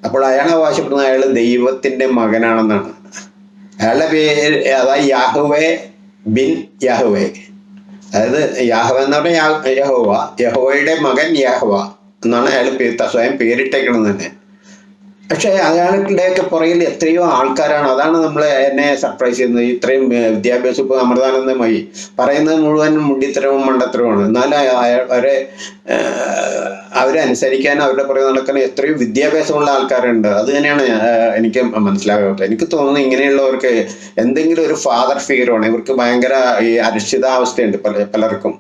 അപ്പോൾ അയാൾ അവകാശപ്പെടുന്നത് അയാൾ ദൈവത്തിന്റെ മകനാണെന്നാണ്. അയാളുടെ പേര് അതായത് യാഹുവേ ബിൻ യഹുവേ. അതായത് യാഹവ എന്ന് പറഞ്ഞാൽ യഹോവ യഹോവയുടെ മകൻ യാഹവ എന്നാണ് അയാൾ സ്വയം പേരിട്ടേക്കണം തന്നെ. പക്ഷേ അയാളുടെയൊക്കെ പുറകിൽ എത്രയോ ആൾക്കാരാണ്. അതാണ് നമ്മൾ എന്നെ സർപ്രൈസ് ചെയ്യുന്നത്. ഇത്രയും വിദ്യാഭ്യാസ ഇപ്പോൾ അമൃതാനന്ദമായി പറയുന്നത് മുഴുവൻ മുണ്ടിത്തരവും മണ്ടത്തരവുമാണ്. എന്നാലും അവരെ അവരെ അനുസരിക്കാൻ അവരുടെ പുറകെ നടക്കുന്ന എത്രയോ വിദ്യാഭ്യാസമുള്ള ആൾക്കാരുണ്ട്. അത് തന്നെയാണ് എനിക്ക് മനസ്സിലാകാത്തത്. എനിക്ക് തോന്നുന്നു ഇങ്ങനെയുള്ളവർക്ക് എന്തെങ്കിലും ഒരു ഫാദർ ഫിഗർ ആണ് ഇവർക്ക് ഭയങ്കര ഈ അനിശ്ചിതാവസ്ഥയുണ്ട് പല പലർക്കും.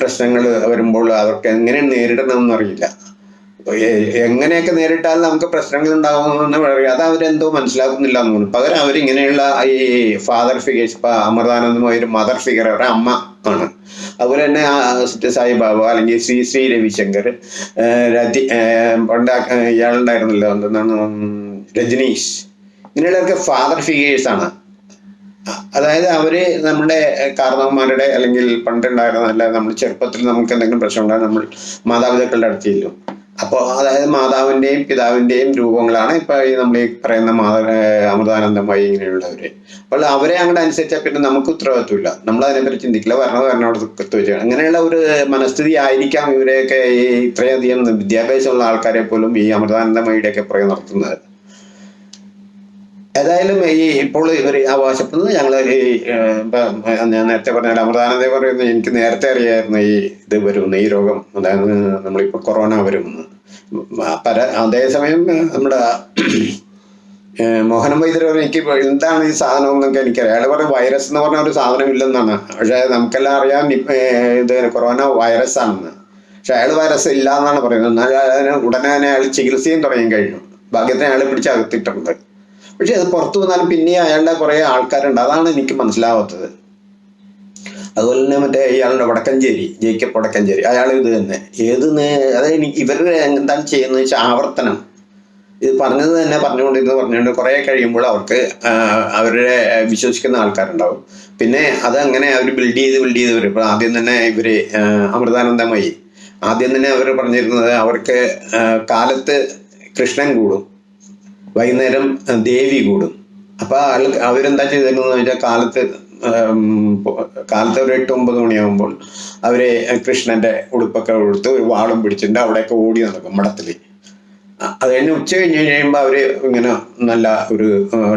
പ്രശ്നങ്ങൾ വരുമ്പോൾ അവർക്ക് എങ്ങനെ നേരിടണമെന്ന് അറിയില്ല എ- എങ്ങനെയൊക്കെ നേരിട്ടാൽ നമുക്ക് പ്രശ്നങ്ങൾ ഉണ്ടാകുമെന്ന് പറയും അത് അവരെന്തോ മനസ്സിലാക്കുന്നില്ല എന്ന് തോന്നുന്നു. പകരം അവരിങ്ങനെയുള്ള ഈ ഫാദർ ഫിഗേഴ്സ് ഇപ്പൊ അമൃതാനന്ദമായ ഒരു മദർ ഫിഗർ അവരുടെ അമ്മ ആണ്. അതുപോലെ തന്നെ ആ സത്യ സായി ബാബ അല്ലെങ്കിൽ ശ്രീ ശ്രീ രവിശങ്കർ രതി ആ- ഇയാളുണ്ടായിരുന്നല്ലോ എന്താണ് രജനീഷ്. ഇങ്ങനെയുള്ളവർക്ക് ഫാദർ ഫിഗേഴ്സ് ആണ്. അതായത് അവർ നമ്മുടെ കാരണവന്മാരുടെ അല്ലെങ്കിൽ പണ്ടുണ്ടായിരുന്ന അല്ല നമ്മൾ ചെറുപ്പത്തിൽ നമുക്ക് എന്തെങ്കിലും പ്രശ്നം ഉണ്ടായാൽ നമ്മൾ മാതാപിതാക്കളുടെ അടുത്ത് ചെല്ലും. അപ്പോൾ അതായത് മാതാവിന്റെയും പിതാവിന്റെയും രൂപങ്ങളാണ് ഇപ്പൊ ഈ നമ്മൾ ഈ പറയുന്ന മാതാ അമൃതാനന്ദമായി ഇങ്ങനെയുള്ളവര്. അപ്പോൾ അവരെ അങ്ങോട്ട് അനുസരിച്ചാൽ പിന്നെ നമുക്ക് ഉത്തരവാദിത്വമില്ല. നമ്മൾ അതിനെപ്പറ്റി ചിന്തിക്കില്ല. വരണത് വരണോട് വെച്ചാൽ അങ്ങനെയുള്ള ഒരു മനസ്ഥിതി ആയിരിക്കാം ഇവരെയൊക്കെ ഈ ഇത്രയധികം വിദ്യാഭ്യാസമുള്ള ആൾക്കാരെ പോലും ഈ അമൃതാനന്ദമയുടെയൊക്കെ പുറകെ നടത്തുന്നത്. ഏതായാലും ഈ ഇപ്പോൾ ഇവർ അവകാശപ്പെടുന്നത് ഞങ്ങൾ ഈ ഞാൻ നേരത്തെ പറഞ്ഞ അമൃതാനന്ദ പറയുന്നത് എനിക്ക് നേരത്തെ അറിയായിരുന്നു ഈ ഇത് വരുമെന്ന് ഈ രോഗം അതായത് നമ്മളിപ്പോൾ കൊറോണ വരുമെന്ന് പല അതേസമയം നമ്മുടെ മോഹനം വൈദ്യർ എനിക്ക് എന്താണ് ഈ സാധനം എന്നൊക്കെ എനിക്കറിയാം. അയാൾ പറഞ്ഞ വൈറസ് എന്ന് പറഞ്ഞ ഒരു സാധനം ഇല്ലെന്നാണ്. പക്ഷേ നമുക്കെല്ലാം അറിയാം ഇത് കൊറോണ വൈറസ് ആണെന്ന്. പക്ഷെ അയാൾ വൈറസ് ഇല്ല എന്നാണ് പറയുന്നത്. എന്നാൽ ഉടനെ തന്നെ അയാൾ ചികിത്സയും തുടങ്ങി കഴിഞ്ഞു. ഭാഗ്യത്തിന് അയാൾ പിടിച്ച് അകത്തിട്ടുണ്ട് പക്ഷെ അത് പുറത്തു വന്നാലും പിന്നെ അയാളുടെ കുറെ ആൾക്കാരുണ്ട്. അതാണ് എനിക്ക് മനസ്സിലാവാത്തത്. അതുപോലെ തന്നെ മറ്റേ ഇയാളുടെ വടക്കഞ്ചേരി ജേക്കബ് വടക്കഞ്ചേരി. അയാൾ ഇത് തന്നെ. ഏത് അതായത് അത് ഇവരുടെ എന്താണ് ചെയ്യുന്നത് വെച്ചാൽ ആവർത്തനം. ഇത് പറഞ്ഞത് തന്നെ പറഞ്ഞുകൊണ്ടിരുന്ന് പറഞ്ഞുകൊണ്ട് കുറേ കഴിയുമ്പോൾ അവർക്ക് അവരുടെ വിശ്വസിക്കുന്ന ആൾക്കാരുണ്ടാവും. പിന്നെ അത് അങ്ങനെ അവർ ബിൽഡ് ചെയ്ത് ബിൽഡ് ചെയ്ത് വരും. ഇപ്പൊ ആദ്യം തന്നെ ഇവർ അമൃതാനന്ദമായി. ആദ്യം തന്നെ അവർ പറഞ്ഞിരുന്നത് അവർക്ക് കാലത്ത് കൃഷ്ണൻ കൂടും. വൈകുന്നേരം ദേവി കൂടും. അപ്പൊ ആൾ അവരെന്താ ചെയ്തിരുന്നതെന്ന് വെച്ചാൽ കാലത്ത് കാലത്ത് ഒരു എട്ട് ഒമ്പത് മണിയാകുമ്പോൾ അവർ കൃഷ്ണന്റെ ഉടുപ്പൊക്കെ കൊടുത്ത് ഒരു വാളും പിടിച്ചിട്ട് അവിടെയൊക്കെ ഓടി നടക്കും മഠത്തിൽ. അ- അത് കഴിഞ്ഞ് ഉച്ച കഴിഞ്ഞ് കഴിയുമ്പോൾ അവർ ഇങ്ങനെ നല്ല ഒരു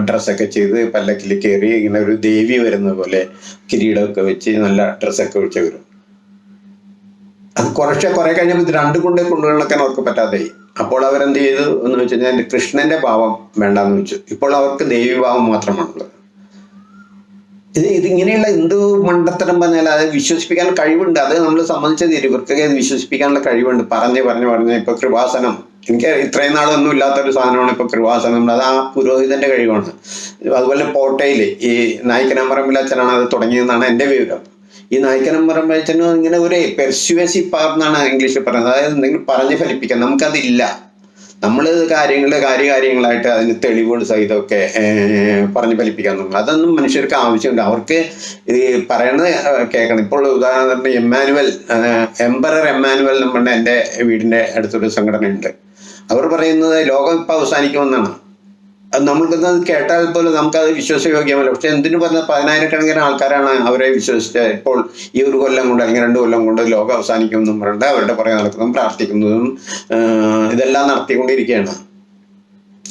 ഡ്രസ്സൊക്കെ ചെയ്ത് പല്ലക്കിൽ കയറി ഇങ്ങനെ ഒരു ദേവി വരുന്ന പോലെ കിരീടമൊക്കെ വെച്ച് നല്ല ഡ്രസ്സൊക്കെ വെച്ച് വരും. അത് കുറച്ച് കുറെ കഴിഞ്ഞപ്പോൾ ഇത് കുണ്ടേ കൊണ്ട് കൊണ്ടുനടക്കാൻ അവർക്ക് പറ്റാതെയായി അപ്പോൾ അവരെന്ത് ചെയ്തു എന്ന് വെച്ച് കഴിഞ്ഞാൽ കൃഷ്ണന്റെ ഭാവം വേണ്ടാന്ന് വെച്ചു ഇപ്പോൾ അവർക്ക് ദേവി ഭാവം മാത്രമാണുള്ളത്. ഇത് ഇതിങ്ങനെയുള്ള എന്ത് മണ്ടത്തരം പറഞ്ഞാൽ അത് വിശ്വസിപ്പിക്കാൻ കഴിവുണ്ട്. അത് നമ്മൾ സമ്മതിച്ചത് ഇവർക്കൊക്കെ അത് വിശ്വസിപ്പിക്കാനുള്ള കഴിവുണ്ട്. പറഞ്ഞ് പറഞ്ഞ് പറഞ്ഞ്. ഇപ്പൊ കൃപാസനം. എനിക്ക് ഇത്രയും നാളൊന്നും ഇല്ലാത്തൊരു സാധനമാണ് ഇപ്പൊ കൃപാസനം. അത് ആ പുരോഹിതന്റെ കഴിവാണ്. അതുപോലെ പോട്ടയിൽ ഈ നായിക്കനാമ്പറമ്പിൽ അച്ഛനാണ് അത് തുടങ്ങിയതെന്നാണ് എന്റെ വിവരം. ഈ നായ്ക്കനം പറയുമ്പോഴത്തേനും ഇങ്ങനെ ഒരു പെർസ്യുവേസീവ് പവർ എന്നാണ് ഇംഗ്ലീഷിൽ പറയുന്നത്. അതായത് നിങ്ങൾ പറഞ്ഞ് ഫലിപ്പിക്കാം നമുക്കതില്ല. നമ്മൾ കാര്യങ്ങൾ കാര്യകാര്യങ്ങളായിട്ട് അതിന് തെളിവുകൾ സഹിതമൊക്കെ പറഞ്ഞ് ഫലിപ്പിക്കാൻ തുടങ്ങും. അതൊന്നും മനുഷ്യർക്ക് ആവശ്യമുണ്ട് അവർക്ക് ഈ പറയണത് കേൾക്കണം. ഇപ്പോൾ ഉദാഹരണത്തിന് എമ്മാനുവൽ എംബറർ എമ്മാനുവൽ എന്ന് പറഞ്ഞ എന്റെ വീടിന്റെ അടുത്തൊരു സംഘടനയുണ്ട്. അവർ പറയുന്നത് ലോകം ഇപ്പം അവസാനിക്കുമെന്നാണ്. നമ്മൾക്കത് കേട്ടാൽ പോലും നമുക്കത് വിശ്വാസയോഗ്യമല്ല. പക്ഷെ എന്തിനു പറഞ്ഞ പതിനായിരക്കണക്കിന് ആൾക്കാരാണ് അവരെ വിശ്വസിച്ച് ഇപ്പോൾ ഈ ഒരു കൊല്ലം കൊണ്ട് അല്ലെങ്കിൽ രണ്ട് കൊല്ലം കൊണ്ട് ലോകം അവസാനിക്കുമെന്നും പറഞ്ഞിട്ട് അവരുടെ പുറകെ നടക്കുന്നതും പ്രാർത്ഥിക്കുന്നതും ഇതെല്ലാം നടത്തിക്കൊണ്ടിരിക്കുകയാണ്.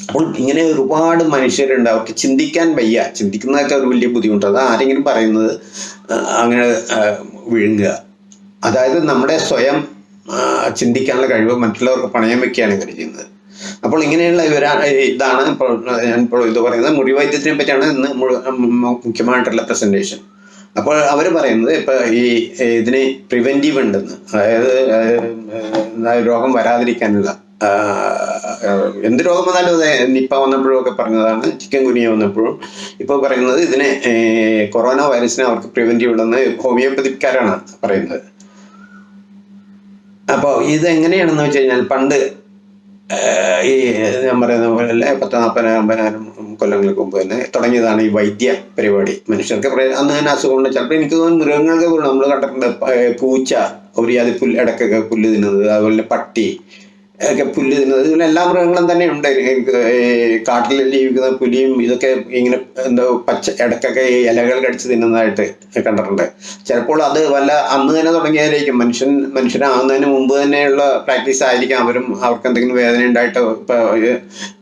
അപ്പോൾ ഇങ്ങനെ ഒരുപാട് മനുഷ്യരുണ്ട്. അവർക്ക് ചിന്തിക്കാൻ വയ്യ. ചിന്തിക്കുന്നതൊക്കെ ഒരു വലിയ ബുദ്ധിമുട്ട് അത് ആരെങ്കിലും പറയുന്നത് അങ്ങനെ വിഴുങ്ങുക. അതായത് നമ്മുടെ സ്വയം ചിന്തിക്കാനുള്ള കഴിവ് മറ്റുള്ളവർക്ക് പണയം വെക്കുകയാണ് ഇവർ ചെയ്യുന്നത്. അപ്പോൾ ഇങ്ങനെയുള്ള ഇവരാ ഇതാണ് ഞാൻ ഇപ്പോൾ ഇത് പറയുന്നത്. മുറിവൈദ്യത്തിനെ പറ്റിയാണ് ഇന്ന് മുഖ്യമായിട്ടുള്ള പ്രസന്റേഷൻ അപ്പോൾ അവർ പറയുന്നത് ഇപ്പൊ ഈ ഇതിന് പ്രിവെന്റീവ് ഉണ്ടെന്ന്. അതായത് രോഗം വരാതിരിക്കാനുള്ള എന്ത് രോഗം വന്നാലും അതെ നിപ്പ വന്നപ്പോഴും ഒക്കെ പറഞ്ഞതാണ് ചിക്കൻ കുനിയ വന്നപ്പോഴും. ഇപ്പോൾ പറയുന്നത് ഇതിനെ കൊറോണ വൈറസിനെ അവർക്ക് പ്രിവെന്റീവ് ഉണ്ടെന്ന് ഹോമിയോപ്പതിക്കാരാണ് പറയുന്നത്. അപ്പോൾ ഇത് എങ്ങനെയാണെന്ന് വെച്ച് കഴിഞ്ഞാൽ പണ്ട് ഈ ഞാൻ പറയുന്ന പോലെ പത്ത് നാൽപ്പതിനായിരം അമ്പതിനായിരം കൊല്ലങ്ങൾക്ക് മുമ്പ് തന്നെ തുടങ്ങിയതാണ് ഈ വൈദ്യ പരിപാടി. മനുഷ്യർക്ക് അന്ന് തന്നെ അസുഖമുണ്ട്. ചിലപ്പോൾ എനിക്ക് തോന്നുന്നു മൃഗങ്ങൾക്ക് നമ്മൾ കണ്ടിട്ടുണ്ട് പൂച്ച ഒരു ജാതി പുല്ല് ഇടക്കൊക്കെ പുല്ല് തിന്നുന്നത് അതുപോലെ പട്ടി ഒക്കെ പുല്ല് തിന്നുന്നത്. ഇതുപോലെ എല്ലാ മൃഗങ്ങളും തന്നെ ഉണ്ട്. കാട്ടിൽ ജീവിക്കുന്ന പുലിയും ഇതൊക്കെ ഇങ്ങനെ എന്തോ പച്ച ഇടക്കൊക്കെ ഈ ഇലകൾ കടിച്ച് തിന്നുന്നതായിട്ട് കണ്ടിട്ടുണ്ട്. ചിലപ്പോൾ അത് വല്ല അന്ന് തന്നെ തുടങ്ങിയതായിരിക്കും. മനുഷ്യൻ മനുഷ്യനാകുന്നതിന് മുമ്പ് തന്നെയുള്ള പ്രാക്ടീസ് ആയിരിക്കാം. അവരും അവർക്ക് എന്തെങ്കിലും വേദന ഉണ്ടായിട്ട് ഇപ്പൊ ഈ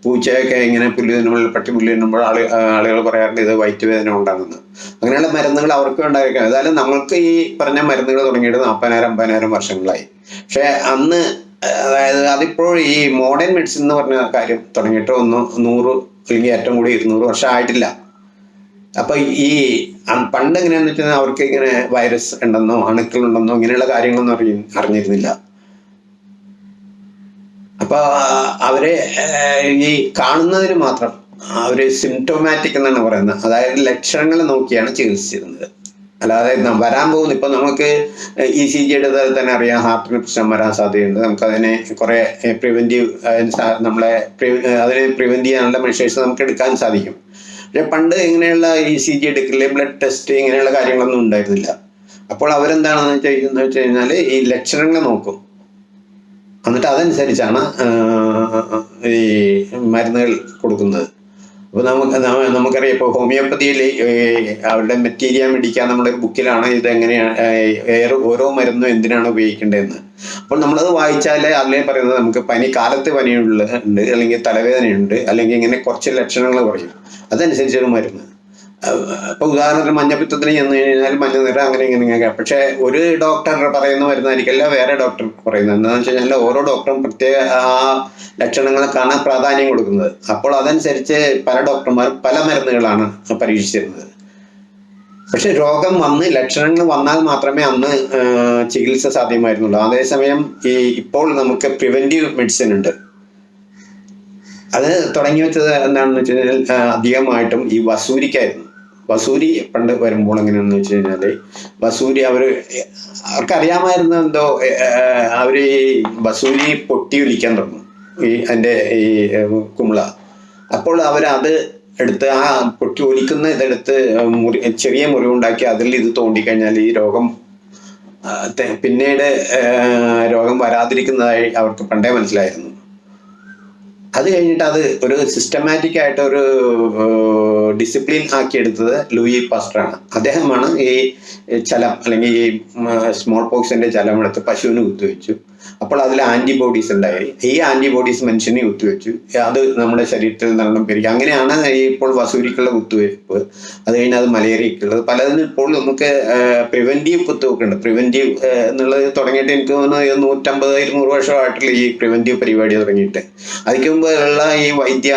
പൂച്ചയൊക്കെ ഇങ്ങനെ പുല്ല് തിന്നുമ്പോൾ പട്ടി പുല്ല് തിന്നുമ്പോൾ ആൾ ആളുകൾ പറയാറുണ്ട് ഇത് വയറ്റുവേദന ഉണ്ടാകുന്നത്. അങ്ങനെയുള്ള മരുന്നുകൾ അവർക്ക് ഉണ്ടായിരിക്കാം. ഏതായാലും നമ്മൾക്ക് ഈ പറഞ്ഞ മരുന്നുകൾ തുടങ്ങിയിട്ട് നാൽപ്പതിനായിരം അമ്പതിനായിരം വർഷങ്ങളായി. പക്ഷേ അന്ന് അതായത് അതിപ്പോൾ ഈ മോഡേൺ മെഡിസിൻ എന്ന് പറഞ്ഞ കാര്യം തുടങ്ങിയിട്ട് ഒന്ന് നൂറ് അല്ലെങ്കിൽ ഏറ്റവും കൂടി ഇരുന്നൂറ് വർഷം ആയിട്ടില്ല. അപ്പൊ ഈ പണ്ട് എങ്ങനെയാന്ന് വെച്ചാൽ അവർക്ക് ഇങ്ങനെ വൈറസ് ഉണ്ടെന്നോ അണുക്കൾ ഉണ്ടെന്നോ ഇങ്ങനെയുള്ള കാര്യങ്ങളൊന്നും അറിയ അറിഞ്ഞിരുന്നില്ല. അപ്പൊ അവരെ ഈ കാണുന്നതിന് മാത്രം അവർ സിംറ്റോമാറ്റിക് എന്നാണ് പറയുന്നത്. അതായത് ലക്ഷണങ്ങൾ നോക്കിയാണ് ചികിത്സിച്ചിരുന്നത്. അല്ലാതെ വരാൻ പോകുന്നു. ഇപ്പൊ നമുക്ക് ഇ സി ജിയുടെ തന്നെ അറിയാം ഹാർട്ടിന് പ്രശ്നം വരാൻ സാധ്യതയുണ്ട്. നമുക്കതിനെ കുറെ പ്രിവെന്റീവ് നമ്മളെ അതിനെ പ്രിവെന്റ് ചെയ്യാനുള്ള മെഷേഴ്സ് നമുക്ക് എടുക്കാൻ സാധിക്കും. പക്ഷെ പണ്ട് ഇങ്ങനെയുള്ള ഇ സി ജി എടുക്കില്ല ബ്ലഡ് ടെസ്റ്റ് ഇങ്ങനെയുള്ള കാര്യങ്ങളൊന്നും ഉണ്ടായിരുന്നില്ല. അപ്പോൾ അവരെന്താണെന്ന് കഴിഞ്ഞാൽ വെച്ച് കഴിഞ്ഞാൽ ഈ ലക്ഷണങ്ങൾ നോക്കും. എന്നിട്ട് അതനുസരിച്ചാണ് ഈ മരുന്നുകൾ കൊടുക്കുന്നത്. അപ്പോൾ നമുക്ക് നമുക്കറിയാം ഇപ്പോൾ ഹോമിയോപ്പതിയിൽ അവരുടെ മെറ്റീരിയ മേടിക്കാൻ നമ്മുടെ ബുക്കിലാണ് ഇത് എങ്ങനെയാണ് ഓരോ മരുന്നും എന്തിനാണ് ഉപയോഗിക്കേണ്ടതെന്ന്. അപ്പോൾ നമ്മളത് വായിച്ചാൽ അതിലേ പറയുന്നത് നമുക്ക് പനി കാലത്ത് പനിയുള്ള ഉണ്ട് അല്ലെങ്കിൽ തലവേദനയുണ്ട് അല്ലെങ്കിൽ ഇങ്ങനെ കുറച്ച് ലക്ഷണങ്ങൾ പറയും അതനുസരിച്ചാണ് മരുന്ന്. അപ്പൊ ഉദാഹരണത്തിന് മഞ്ഞപ്പിത്തത്തിന് ചെന്ന് കഴിഞ്ഞാൽ മഞ്ഞ നിറം അങ്ങനെ ഇങ്ങനെ ഇങ്ങനെ പക്ഷെ ഒരു ഡോക്ടർ പറയുന്ന മരുന്നായിരിക്കില്ല വേറെ ഡോക്ടർ പറയുന്നത്. എന്താണെന്ന് വെച്ച് കഴിഞ്ഞാൽ ഓരോ ഡോക്ടറും പ്രത്യേക ആ ലക്ഷണങ്ങൾക്കാണ് പ്രാധാന്യം കൊടുക്കുന്നത്. അപ്പോൾ അതനുസരിച്ച് പല ഡോക്ടർമാർ പല മരുന്നുകളാണ് പരീക്ഷിച്ചിരുന്നത്. പക്ഷെ രോഗം വന്ന് ലക്ഷണങ്ങൾ വന്നാൽ മാത്രമേ അന്ന് ചികിത്സ സാധ്യമായിരുന്നുള്ളൂ. അതേസമയം ഈ ഇപ്പോൾ നമുക്ക് പ്രിവെന്റീവ് മെഡിസിൻ ഉണ്ട്. അത് തുടങ്ങി വെച്ചത് എന്താണെന്ന് വെച്ച് കഴിഞ്ഞാൽ അധികമായിട്ടും ഈ വസൂരിക്കായിരുന്നു. വസൂരി പണ്ട് വരുമ്പോൾ എങ്ങനെയാണെന്ന് വെച്ച് കഴിഞ്ഞാൽ വസൂരി അവർ അവർക്കറിയാമായിരുന്നു എന്തോ അവർ ഈ വസൂരി പൊട്ടി ഒലിക്കാൻ തുടങ്ങും ഈ അതിന്റെ ഈ കുമ്പള. അപ്പോൾ അവരത് എടുത്ത് ആ പൊട്ടി ഒലിക്കുന്ന ഇതെടുത്ത് മുറി ചെറിയ മുറിവുണ്ടാക്കി അതിൽ ഇത് തോണ്ടിക്കഴിഞ്ഞാൽ ഈ രോഗം പിന്നീട് രോഗം വരാതിരിക്കുന്നതായി അവർക്ക് പണ്ടേ മനസ്സിലായിരുന്നു. അത് കഴിഞ്ഞിട്ട് അത് ഒരു സിസ്റ്റമാറ്റിക് ആയിട്ട് ഒരു ഡിസിപ്ലിൻ ആക്കിയെടുത്തത് ലൂയി ലൂയി പാസ്റ്ററാണ് അദ്ദേഹമാണ് ഈ ചലം അല്ലെങ്കിൽ ഈ സ്മോൾ പോക്സിന്റെ ചലം എടുത്ത് പശുവിന് കുത്തിവെച്ചു. അപ്പോൾ അതിൽ ആന്റിബോഡീസ് ഉണ്ടായി. ഈ ആന്റിബോഡീസ് മനുഷ്യനെ കുത്തിവെച്ചു. അത് നമ്മുടെ ശരീരത്തിൽ നല്ലോണം പെരുകി അങ്ങനെയാണ് ഇപ്പോൾ വസൂരിക്കുള്ള കുത്തിവെപ്പ്. അത് കഴിഞ്ഞാൽ അത് മലേറിയക്കുള്ളത്. പലതിനും ഇപ്പോൾ നമുക്ക് പ്രിവെന്റീവ് കുത്തിവെപ്പ് ഉണ്ട്. പ്രിവെന്റീവ് എന്നുള്ളത് തുടങ്ങിയിട്ട് എനിക്ക് തോന്നുന്നു നൂറ്റമ്പത് ഇരുന്നൂറ് വർഷമായിട്ടുള്ള ഈ പ്രിവെന്റീവ് പരിപാടി തുടങ്ങിയിട്ട്. അതിക്ക് മുമ്പ് ഉള്ള ഈ വൈദ്യ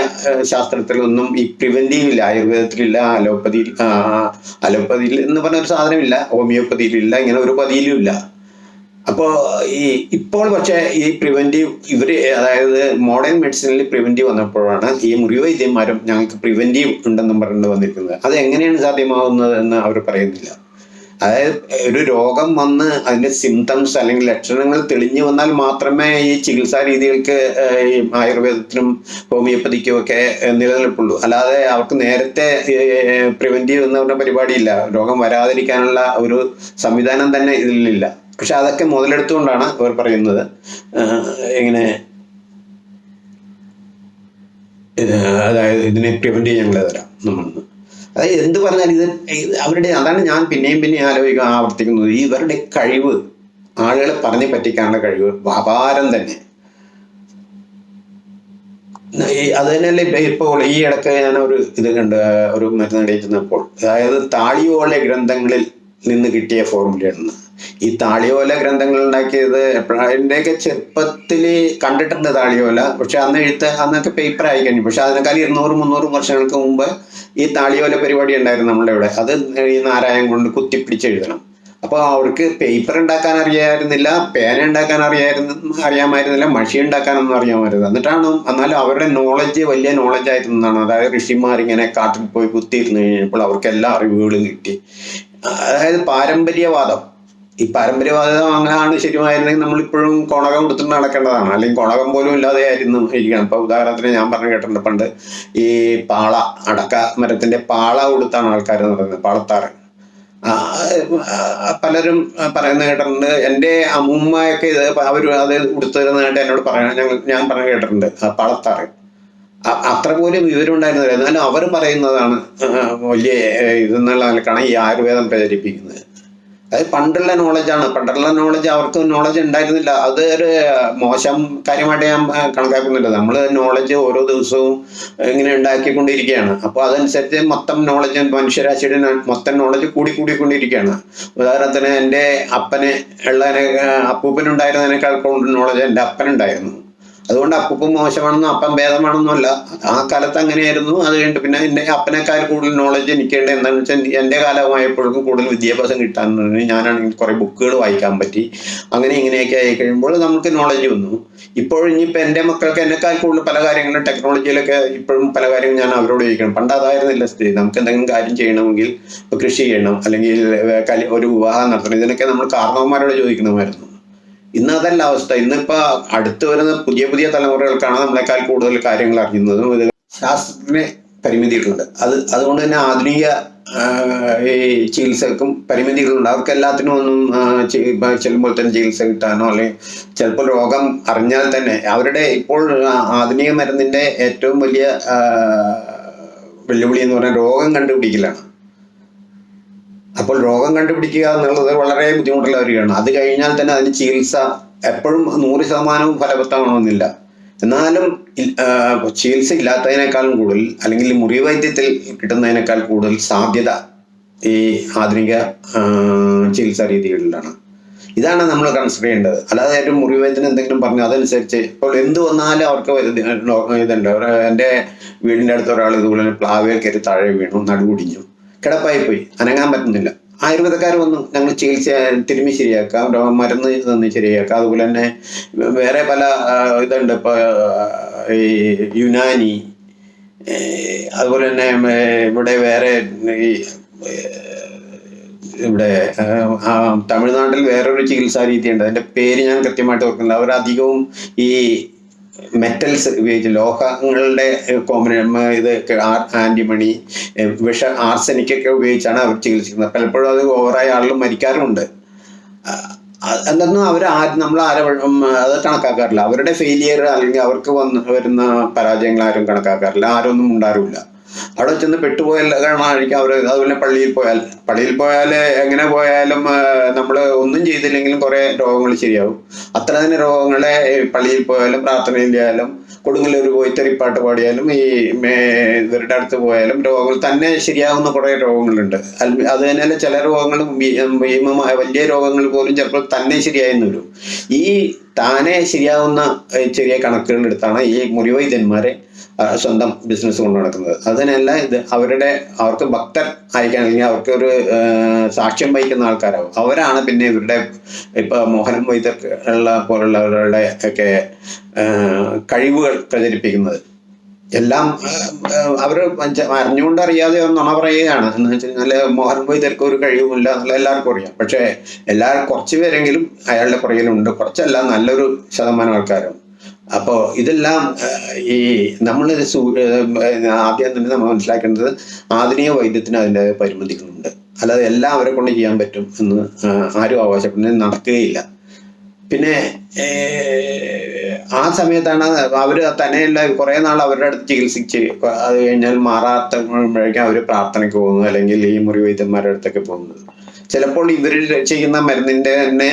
ശാസ്ത്രത്തിലൊന്നും ഈ പ്രിവെന്റീവ് ഇല്ല. ആയുർവേദത്തിലില്ല അലോപ്പതിയിൽ അലോപ്പതിയിൽ എന്ന് പറഞ്ഞ ഒരു സാധനമില്ല. ഹോമിയോപ്പതിയിലില്ല ഇങ്ങനെ ഒരു പതിയിലും ഇല്ല. അപ്പോ ഈ ഇപ്പോൾ പക്ഷേ ഈ പ്രിവെന്റീവ് ഇവർ അതായത് മോഡേൺ മെഡിസിനിൽ പ്രിവെന്റീവ് വന്നപ്പോഴാണ് ഈ മുറിവൈദ്യന്മാരും ഞങ്ങൾക്ക് പ്രിവെന്റീവ് ഉണ്ടെന്നും പറഞ്ഞു വന്നിരിക്കുന്നത്. അത് എങ്ങനെയാണ് സാധ്യമാവുന്നത് എന്ന് അവർ പറയുന്നില്ല. അതായത് ഒരു രോഗം വന്ന് അതിന്റെ സിംറ്റംസ് അല്ലെങ്കിൽ ലക്ഷണങ്ങൾ തെളിഞ്ഞു വന്നാൽ മാത്രമേ ഈ ചികിത്സാ രീതികൾക്ക് ഈ ആയുർവേദത്തിനും ഹോമിയോപ്പതിക്കും ഒക്കെ നിലനിൽപ്പുള്ളൂ. അല്ലാതെ അവർക്ക് നേരത്തെ പ്രിവെന്റീവ് എന്ന് പരിപാടിയില്ല. രോഗം വരാതിരിക്കാനുള്ള ഒരു സംവിധാനം തന്നെ ഇതിലില്ല. പക്ഷെ അതൊക്കെ മുതലെടുത്തുകൊണ്ടാണ് അവർ പറയുന്നത്. ഇങ്ങനെ അതായത് ഇതിനെ പ്രിവെന്റ് ചെയ്യാൻ ഞങ്ങൾ തരാം നമ്മൾ അതായത് എന്ത് പറഞ്ഞാലും ഇത് അവരുടെ അതാണ് ഞാൻ പിന്നെയും പിന്നെയും ആലോചിക്കുക ആവർത്തിക്കുന്നത്. ഇവരുടെ കഴിവ് ആളുകളെ പറഞ്ഞു പറ്റിക്കാനുള്ള കഴിവ് അപാരം തന്നെ. അത് തന്നെയല്ലേ ഇപ്പോൾ ഈ ഇടയ്ക്ക് ഞാൻ ഒരു ഇത് കണ്ട് ഒരു മരുന്ന് ചെന്നപ്പോൾ അതായത് താളിയോളെ ഗ്രന്ഥങ്ങളിൽ നിന്ന് കിട്ടിയ ഫോർമുലയാണ് ഈ താളിയോല ഗ്രന്ഥങ്ങൾ ഉണ്ടാക്കിയത് എപ്പോഴാ എന്റെയൊക്കെ ചെറുപ്പത്തിൽ കണ്ടിട്ടുണ്ട് താളിയോല. പക്ഷെ അന്ന് എഴുത്ത് അന്നൊക്കെ പേപ്പർ ആയി കഴിഞ്ഞു. പക്ഷെ അതിനേക്കാൾ ഇരുന്നൂറ് മുന്നൂറ് വർഷങ്ങൾക്ക് മുമ്പ് ഈ താളിയോല പരിപാടി ഉണ്ടായിരുന്നു നമ്മുടെ ഇവിടെ. അത് ഈ നാരായണം കൊണ്ട് കുത്തിപ്പിടിച്ച് എഴുതണം. അപ്പോൾ അവർക്ക് പേപ്പർ ഉണ്ടാക്കാൻ അറിയായിരുന്നില്ല പേന ഉണ്ടാക്കാൻ അറിയായിരുന്നു അറിയാമായിരുന്നില്ല മഷി ഉണ്ടാക്കാനൊന്നും അറിയാമായിരുന്നു. എന്നിട്ടാണ് എന്നാലും അവരുടെ നോളജ് വലിയ നോളജ് ആയിരുന്നതാണ് അതായത് ഋഷിമാർ ഇങ്ങനെ കാട്ടിൽ പോയി കുത്തിയിരുന്നു കഴിഞ്ഞപ്പോൾ അവർക്ക് എല്ലാ അറിവുകളും കിട്ടി. അതായത് പാരമ്പര്യവാദം. ഈ പാരമ്പര്യവാദിതം അങ്ങനെയാണ് ശരിയായിരുന്നെങ്കിൽ നമ്മളിപ്പോഴും കൊണകം കൊടുത്തിട്ട് നടക്കേണ്ടതാണ്. അല്ലെങ്കിൽ കൊണകം പോലും ഇല്ലാതെ ആയിരുന്നു ഇരിക്കണം. ഇപ്പൊ ഉദാഹരണത്തിന് ഞാൻ പറഞ്ഞു കേട്ടിട്ടുണ്ട് പണ്ട് ഈ പാള അടക്ക മരത്തിന്റെ പാള കൊടുത്താണ് ആൾക്കാർ നടന്നത് പാളത്താറ്. പലരും പറയുന്ന കേട്ടിട്ടുണ്ട്. എന്റെ അമ്മൂമ്മയൊക്കെ ഇത് അവർ അത് ഉടുത്തിരുന്നതായിട്ട് എന്നോട് പറയണം ഞങ്ങൾ ഞാൻ പറഞ്ഞു കേട്ടിട്ടുണ്ട് പാളത്താറ്. അത്ര പോലും വിവരം ഉണ്ടായിരുന്നില്ല. എന്നാലും അവർ പറയുന്നതാണ് വലിയ ഇതെന്നുള്ള നിലക്കാണ് ഈ ആയുർവേദം പ്രചരിപ്പിക്കുന്നത്. അത് പണ്ടുള്ള നോളജാണ് പണ്ടുള്ള നോളജ് അവർക്ക് നോളജ് ഉണ്ടായിരുന്നില്ല. അത് ഒരു മോശം കാര്യമായിട്ട് ഞാൻ കണക്കാക്കുന്നില്ല. നമ്മൾ നോളജ് ഓരോ ദിവസവും ഇങ്ങനെ ഉണ്ടാക്കിക്കൊണ്ടിരിക്കുകയാണ്. അപ്പോൾ അതനുസരിച്ച് മൊത്തം നോളജ് മനുഷ്യരാശിയുടെ മൊത്തം നോളജ് കൂടി കൂടിക്കൊണ്ടിരിക്കുകയാണ്. ഉദാഹരണത്തിന് എന്റെ അപ്പന് ഉള്ളതിനെ അപ്പൂപ്പനുണ്ടായിരുന്നതിനേക്കാൾ കൂടുതൽ നോളജ് എന്റെ അപ്പനുണ്ടായിരുന്നു. അതുകൊണ്ട് അപ്പൂപ്പൻ മോശമാണെന്നും അപ്പം ഭേദമാണെന്നും അല്ല ആ കാലത്ത് അങ്ങനെയായിരുന്നു. അത് കഴിഞ്ഞിട്ട് പിന്നെ എന്റെ അപ്പനേക്കാൾ കൂടുതൽ നോളജ് എനിക്കുണ്ട്. എന്താണെന്ന് വെച്ചാൽ എന്റെ കാലമായപ്പോഴേക്കും കൂടുതൽ വിദ്യാഭ്യാസം കിട്ടാൻ ഞാനാണെങ്കിൽ കുറേ ബുക്കുകൾ വായിക്കാൻ പറ്റി. അങ്ങനെ ഇങ്ങനെയൊക്കെ ആയി കഴിയുമ്പോൾ നമുക്ക് നോളജ് വന്നു. ഇപ്പോഴും ഇനിയിപ്പോൾ എന്റെ മക്കൾക്ക് എന്നെക്കാൾ കൂടുതൽ പല കാര്യങ്ങളും ടെക്നോളജിയിലൊക്കെ ഇപ്പോഴും പല കാര്യങ്ങളും ഞാൻ അവരോട് ചോദിക്കണം. പണ്ട് അതായിരുന്നില്ല സ്ഥിതി. നമുക്ക് എന്തെങ്കിലും കാര്യം ചെയ്യണമെങ്കിൽ കൃഷി ചെയ്യണം. അല്ലെങ്കിൽ ഒരു വിവാഹം നടത്തണം. ഇതിനൊക്കെ നമ്മൾ കാരണവന്മാരോട് ചോദിക്കണമായിരുന്നു. ഇന്ന് അതല്ല അവസ്ഥ. ഇന്നിപ്പോ അടുത്ത് വരുന്ന പുതിയ പുതിയ തലമുറകൾക്കാണ് നമ്മളെക്കാൾ കൂടുതൽ കാര്യങ്ങൾ അറിയുന്നതും ഇത് ശാസ്ത്രത്തിന് പരിമിതികളുണ്ട് അത് അതുകൊണ്ട് തന്നെ ആധുനിക ഈ ചികിത്സക്കും പരിമിതികളുണ്ട്. അവർക്ക് എല്ലാത്തിനും ഒന്നും ചെല്ലുമ്പോൾ തന്നെ ചികിത്സ കിട്ടാനോ അല്ലെങ്കിൽ ചിലപ്പോൾ രോഗം അറിഞ്ഞാൽ തന്നെ അവരുടെ ഇപ്പോൾ ആധുനിക മരുന്നിന്റെ ഏറ്റവും വലിയ വെല്ലുവിളി എന്ന് പറഞ്ഞാൽ രോഗം കണ്ടുപിടിക്കലാണ്. അപ്പോൾ രോഗം കണ്ടുപിടിക്കുക എന്നുള്ളത് വളരെ ബുദ്ധിമുട്ടുള്ള കാര്യമാണ് അത് കഴിഞ്ഞാൽ തന്നെ അതിന് ചികിത്സ എപ്പോഴും നൂറ് ശതമാനവും ഫലവത്താവണമെന്നില്ല എന്നാലും ചികിത്സ ഇല്ലാത്തതിനേക്കാളും കൂടുതൽ അല്ലെങ്കിൽ മുറിവൈദ്യത്തിൽ കിട്ടുന്നതിനേക്കാൾ കൂടുതൽ സാധ്യത ഈ ആധുനിക ചികിത്സാ രീതികളിലാണ് ഇതാണ് നമ്മൾ കൺസിഡർ ചെയ്യേണ്ടത് അല്ലാതെ ഏറ്റവും മുറിവേദന എന്തെങ്കിലും പറഞ്ഞു അതനുസരിച്ച് ഇപ്പോൾ എന്ത് വന്നാലും അവർക്ക് ഇത് ഇതുണ്ട് എന്റെ വീടിന്റെ അടുത്ത് ഒരാൾ ഇതുപോലെ പ്ലാവേൽ കയറി താഴെ വീണു നടുകുടിഞ്ഞു കിടപ്പായി പോയി അനങ്ങാൻ പറ്റുന്നില്ല. ആയുർവേദക്കാർ വന്നു. ഞങ്ങൾ ചികിത്സ തിരുമ്മി ശരിയാക്കാം. മരുന്ന് തന്ന് ശരിയാക്കാം. അതുപോലെ തന്നെ വേറെ പല ഇതുണ്ട്. ഇപ്പോൾ ഈ യുനാനി അതുപോലെ തന്നെ ഇവിടെ വേറെ ഈ ഇവിടെ തമിഴ്നാട്ടിൽ വേറൊരു ചികിത്സാ രീതിയുണ്ട്. അതിന്റെ പേര് ഞാൻ കൃത്യമായിട്ട് ഓർക്കുന്നില്ല. അവർ അധികവും ഈ മെറ്റൽസ് ഉപയോഗിച്ച് ലോഹങ്ങളുടെ കോമ്പന ഇത് ആന്റിമണി വിഷ ആർസനിക്കൊക്കെ ഉപയോഗിച്ചാണ് അവർ ചികിത്സിക്കുന്നത്. പലപ്പോഴും അത് ഓവറായ ആളുകൾ മരിക്കാറുമുണ്ട്. എന്തെന്നും അവർ അവർ നമ്മൾ ആരെ അത് കണക്കാക്കാറില്ല. അവരുടെ ഫെയിലിയർ അല്ലെങ്കിൽ അവർക്ക് വന്ന് വരുന്ന പരാജയങ്ങൾ ആരും കണക്കാക്കാറില്ല. ആരും ഒന്നും ഉണ്ടാറില്ല അവിടെ ചെന്ന് പെട്ടുപോയാൽ കാണാതിരിക്കും അവർ അതുപോലെ പള്ളിയിൽ പോയാൽ. പള്ളിയിൽ പോയാൽ എങ്ങനെ പോയാലും നമ്മൾ ഒന്നും ചെയ്തില്ലെങ്കിലും കുറേ രോഗങ്ങൾ ശരിയാവും. അത്ര തന്നെ രോഗങ്ങളെ പള്ളിയിൽ പോയാലും പ്രാർത്ഥനയിലായാലും കൊടുങ്ങല്ലൂർ പോയി തെറിപ്പാട്ട് പാടിയാലും ഈ ഇവരുടെ അടുത്ത് പോയാലും രോഗങ്ങൾ തന്നെ ശരിയാവുന്ന കുറേ രോഗങ്ങളുണ്ട്. അത് തന്നെയല്ല ചില രോഗങ്ങൾ ഭീമമായ വലിയ രോഗങ്ങൾ പോലും ചിലപ്പോൾ തന്നെ ശരിയായെന്ന് വരും. ഈ താനെ ശരിയാവുന്ന ചെറിയ കണക്കുകളെടുത്താണ് ഈ മുറിവൈദ്യന്മാരെ സ്വന്തം ബിസിനസ് കൊണ്ട് നടക്കുന്നത്. അതിനല്ല ഇത് അവരുടെ അവർക്ക് ഭക്തർ ആയിരിക്കാൻ അല്ലെങ്കിൽ അവർക്ക് ഒരു സാക്ഷ്യം വഹിക്കുന്ന ആൾക്കാരാവും. അവരാണ് പിന്നെ ഇവരുടെ ഇപ്പൊ മോഹനം വൈദ്യർ ഉള്ള പോലുള്ളവരുടെ ഒക്കെ കഴിവുകൾ പ്രചരിപ്പിക്കുന്നത്. എല്ലാം അവർ അറിഞ്ഞുകൊണ്ട് അറിയാതെ നുണ പറയുകയാണ്. എന്ന് വെച്ച് കഴിഞ്ഞാൽ മോഹൻ വൈദ്യർക്ക് ഒരു കഴിവുമില്ല എന്നുള്ള എല്ലാവർക്കും അറിയാം. പക്ഷേ എല്ലാവരും കുറച്ച് പേരെങ്കിലും അയാളുടെ പുറകിലുണ്ട്. കുറച്ചല്ല നല്ലൊരു ശതമാനം ആൾക്കാരും. അപ്പോൾ ഇതെല്ലാം ഈ നമ്മൾ ആദ്യം തന്നെ നമ്മൾ മനസ്സിലാക്കേണ്ടത് ആധുനിക വൈദ്യത്തിന് അതിന്റെ പരിമിതികളുണ്ട്. അല്ലാതെ എല്ലാം അവരെ കൊണ്ട് ചെയ്യാൻ പറ്റും എന്ന് ആരും അവകാശപ്പെടുന്നത് നടക്കുകയില്ല. പിന്നെ ആ സമയത്താണ് അവർ തന്നെയല്ല കുറേ നാൾ അവരുടെ അടുത്ത് ചികിത്സിച്ച് അത് കഴിഞ്ഞാൽ മാറാത്തപ്പോഴേക്കും അവർ പ്രാർത്ഥനയ്ക്ക് പോകുന്നു അല്ലെങ്കിൽ ഈ മുറി വൈദ്യന്മാരുടെ അടുത്തൊക്കെ പോകുന്നത്. ചിലപ്പോൾ ഇവർ ചെയ്യുന്ന മരുന്നിന്റെ തന്നെ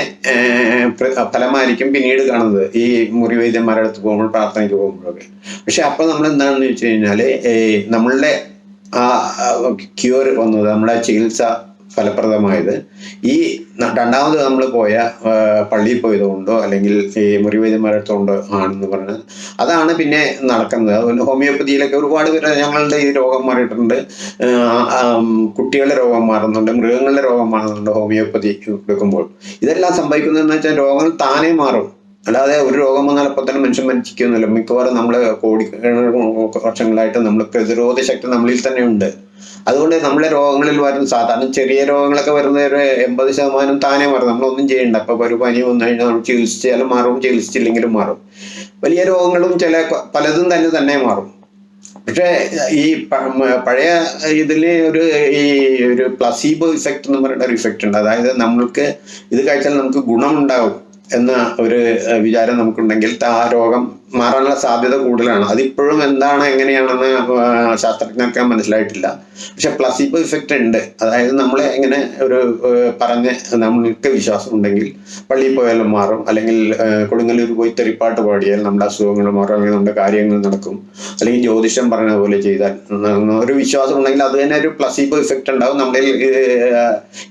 ഫലമായിരിക്കും പിന്നീട് കാണുന്നത്. ഈ മുറി വൈദ്യന്മാരുടെ അടുത്ത് പോകുമ്പോൾ പ്രാർത്ഥനയ്ക്ക് പോകുമ്പോഴൊക്കെ. പക്ഷെ അപ്പൊ നമ്മൾ എന്താണെന്ന് വെച്ച് കഴിഞ്ഞാൽ നമ്മളുടെ ആ ക്യൂർ വന്നത് നമ്മുടെ ചികിത്സ ഫലപ്രദമായത് ഈ രണ്ടാമത് നമ്മൾ പോയ പള്ളിയിൽ പോയതുകൊണ്ടോ അല്ലെങ്കിൽ ഈ മുറിവൈദ്യന്മാരടുത്തോണ്ടോ ആണെന്ന് പറഞ്ഞത് അതാണ് പിന്നെ നടക്കുന്നത് അതുപോലെ ഹോമിയോപ്പതിയിലൊക്കെ ഒരുപാട് പേര് ഞങ്ങളുടെ ഈ രോഗം മാറിയിട്ടുണ്ട് കുട്ടികളുടെ രോഗം മാറുന്നുണ്ട് മൃഗങ്ങളുടെ രോഗം മാറുന്നുണ്ട് ഹോമിയോപ്പതി എടുക്കുമ്പോൾ ഇതെല്ലാം സംഭവിക്കുന്നതെന്ന് വെച്ചാൽ രോഗങ്ങൾ താനേ മാറും അല്ലാതെ ഒരു രോഗം വന്നാൽ അപ്പോൾ തന്നെ മനുഷ്യൻ മരിച്ചിരിക്കുന്നില്ല മിക്കവാറും നമ്മൾ കോടി വർഷങ്ങളായിട്ട് നമ്മൾ പ്രതിരോധ ശക്തി നമ്മളിൽ തന്നെ ഉണ്ട് അതുകൊണ്ട് നമ്മളെ രോഗങ്ങളിൽ വരുന്ന സാധാരണ ചെറിയ രോഗങ്ങളൊക്കെ വരുന്ന ഒരു എൺപത് ശതമാനം താനേ മാറും. നമ്മളൊന്നും ചെയ്യണ്ട. അപ്പൊ ഒരു പനി വന്നു കഴിഞ്ഞാൽ നമ്മൾ ചികിത്സിച്ചാലും മാറും ചികിത്സിച്ചില്ലെങ്കിലും മാറും. വലിയ രോഗങ്ങളും ചില പലതും തന്നെ തന്നെ മാറും. പക്ഷേ ഈ പഴയ ഇതിൽ ഒരു ഈ ഒരു പ്ലസീബോ ഇഫക്റ്റ് എന്ന് പറയുന്ന ഒരു ഇഫക്റ്റ് ഉണ്ട്. അതായത് നമ്മൾക്ക് ഇത് കഴിച്ചാൽ നമുക്ക് ഗുണമുണ്ടാകും എന്ന ഒരു വിചാരം നമുക്കുണ്ടെങ്കിൽ ആ രോഗം മാറാനുള്ള സാധ്യത കൂടുതലാണ്. അതിപ്പോഴും എന്താണ് എങ്ങനെയാണെന്ന് ശാസ്ത്രജ്ഞർക്ക് മനസ്സിലായിട്ടില്ല. പക്ഷെ പ്ലസീബോ ഇഫക്റ്റ് ഉണ്ട്. അതായത് നമ്മൾ എങ്ങനെ ഒരു പറഞ്ഞ് നമ്മൾക്ക് വിശ്വാസം ഉണ്ടെങ്കിൽ പള്ളിയിൽ പോയാലും മാറും. അല്ലെങ്കിൽ കൊടുങ്ങല്ലൂർ പോയി തെറിപ്പാട്ട് പാടിയാൽ നമ്മുടെ അസുഖങ്ങൾ മാറും. അല്ലെങ്കിൽ നമ്മുടെ കാര്യങ്ങൾ നടക്കും. അല്ലെങ്കിൽ ജ്യോതിഷം പറഞ്ഞ പോലെ ചെയ്താൽ ഒരു വിശ്വാസം ഉണ്ടെങ്കിൽ അത് തന്നെ ഒരു പ്ലസീബോ ഇഫക്റ്റ് ഉണ്ടാവും. നമ്മുടെ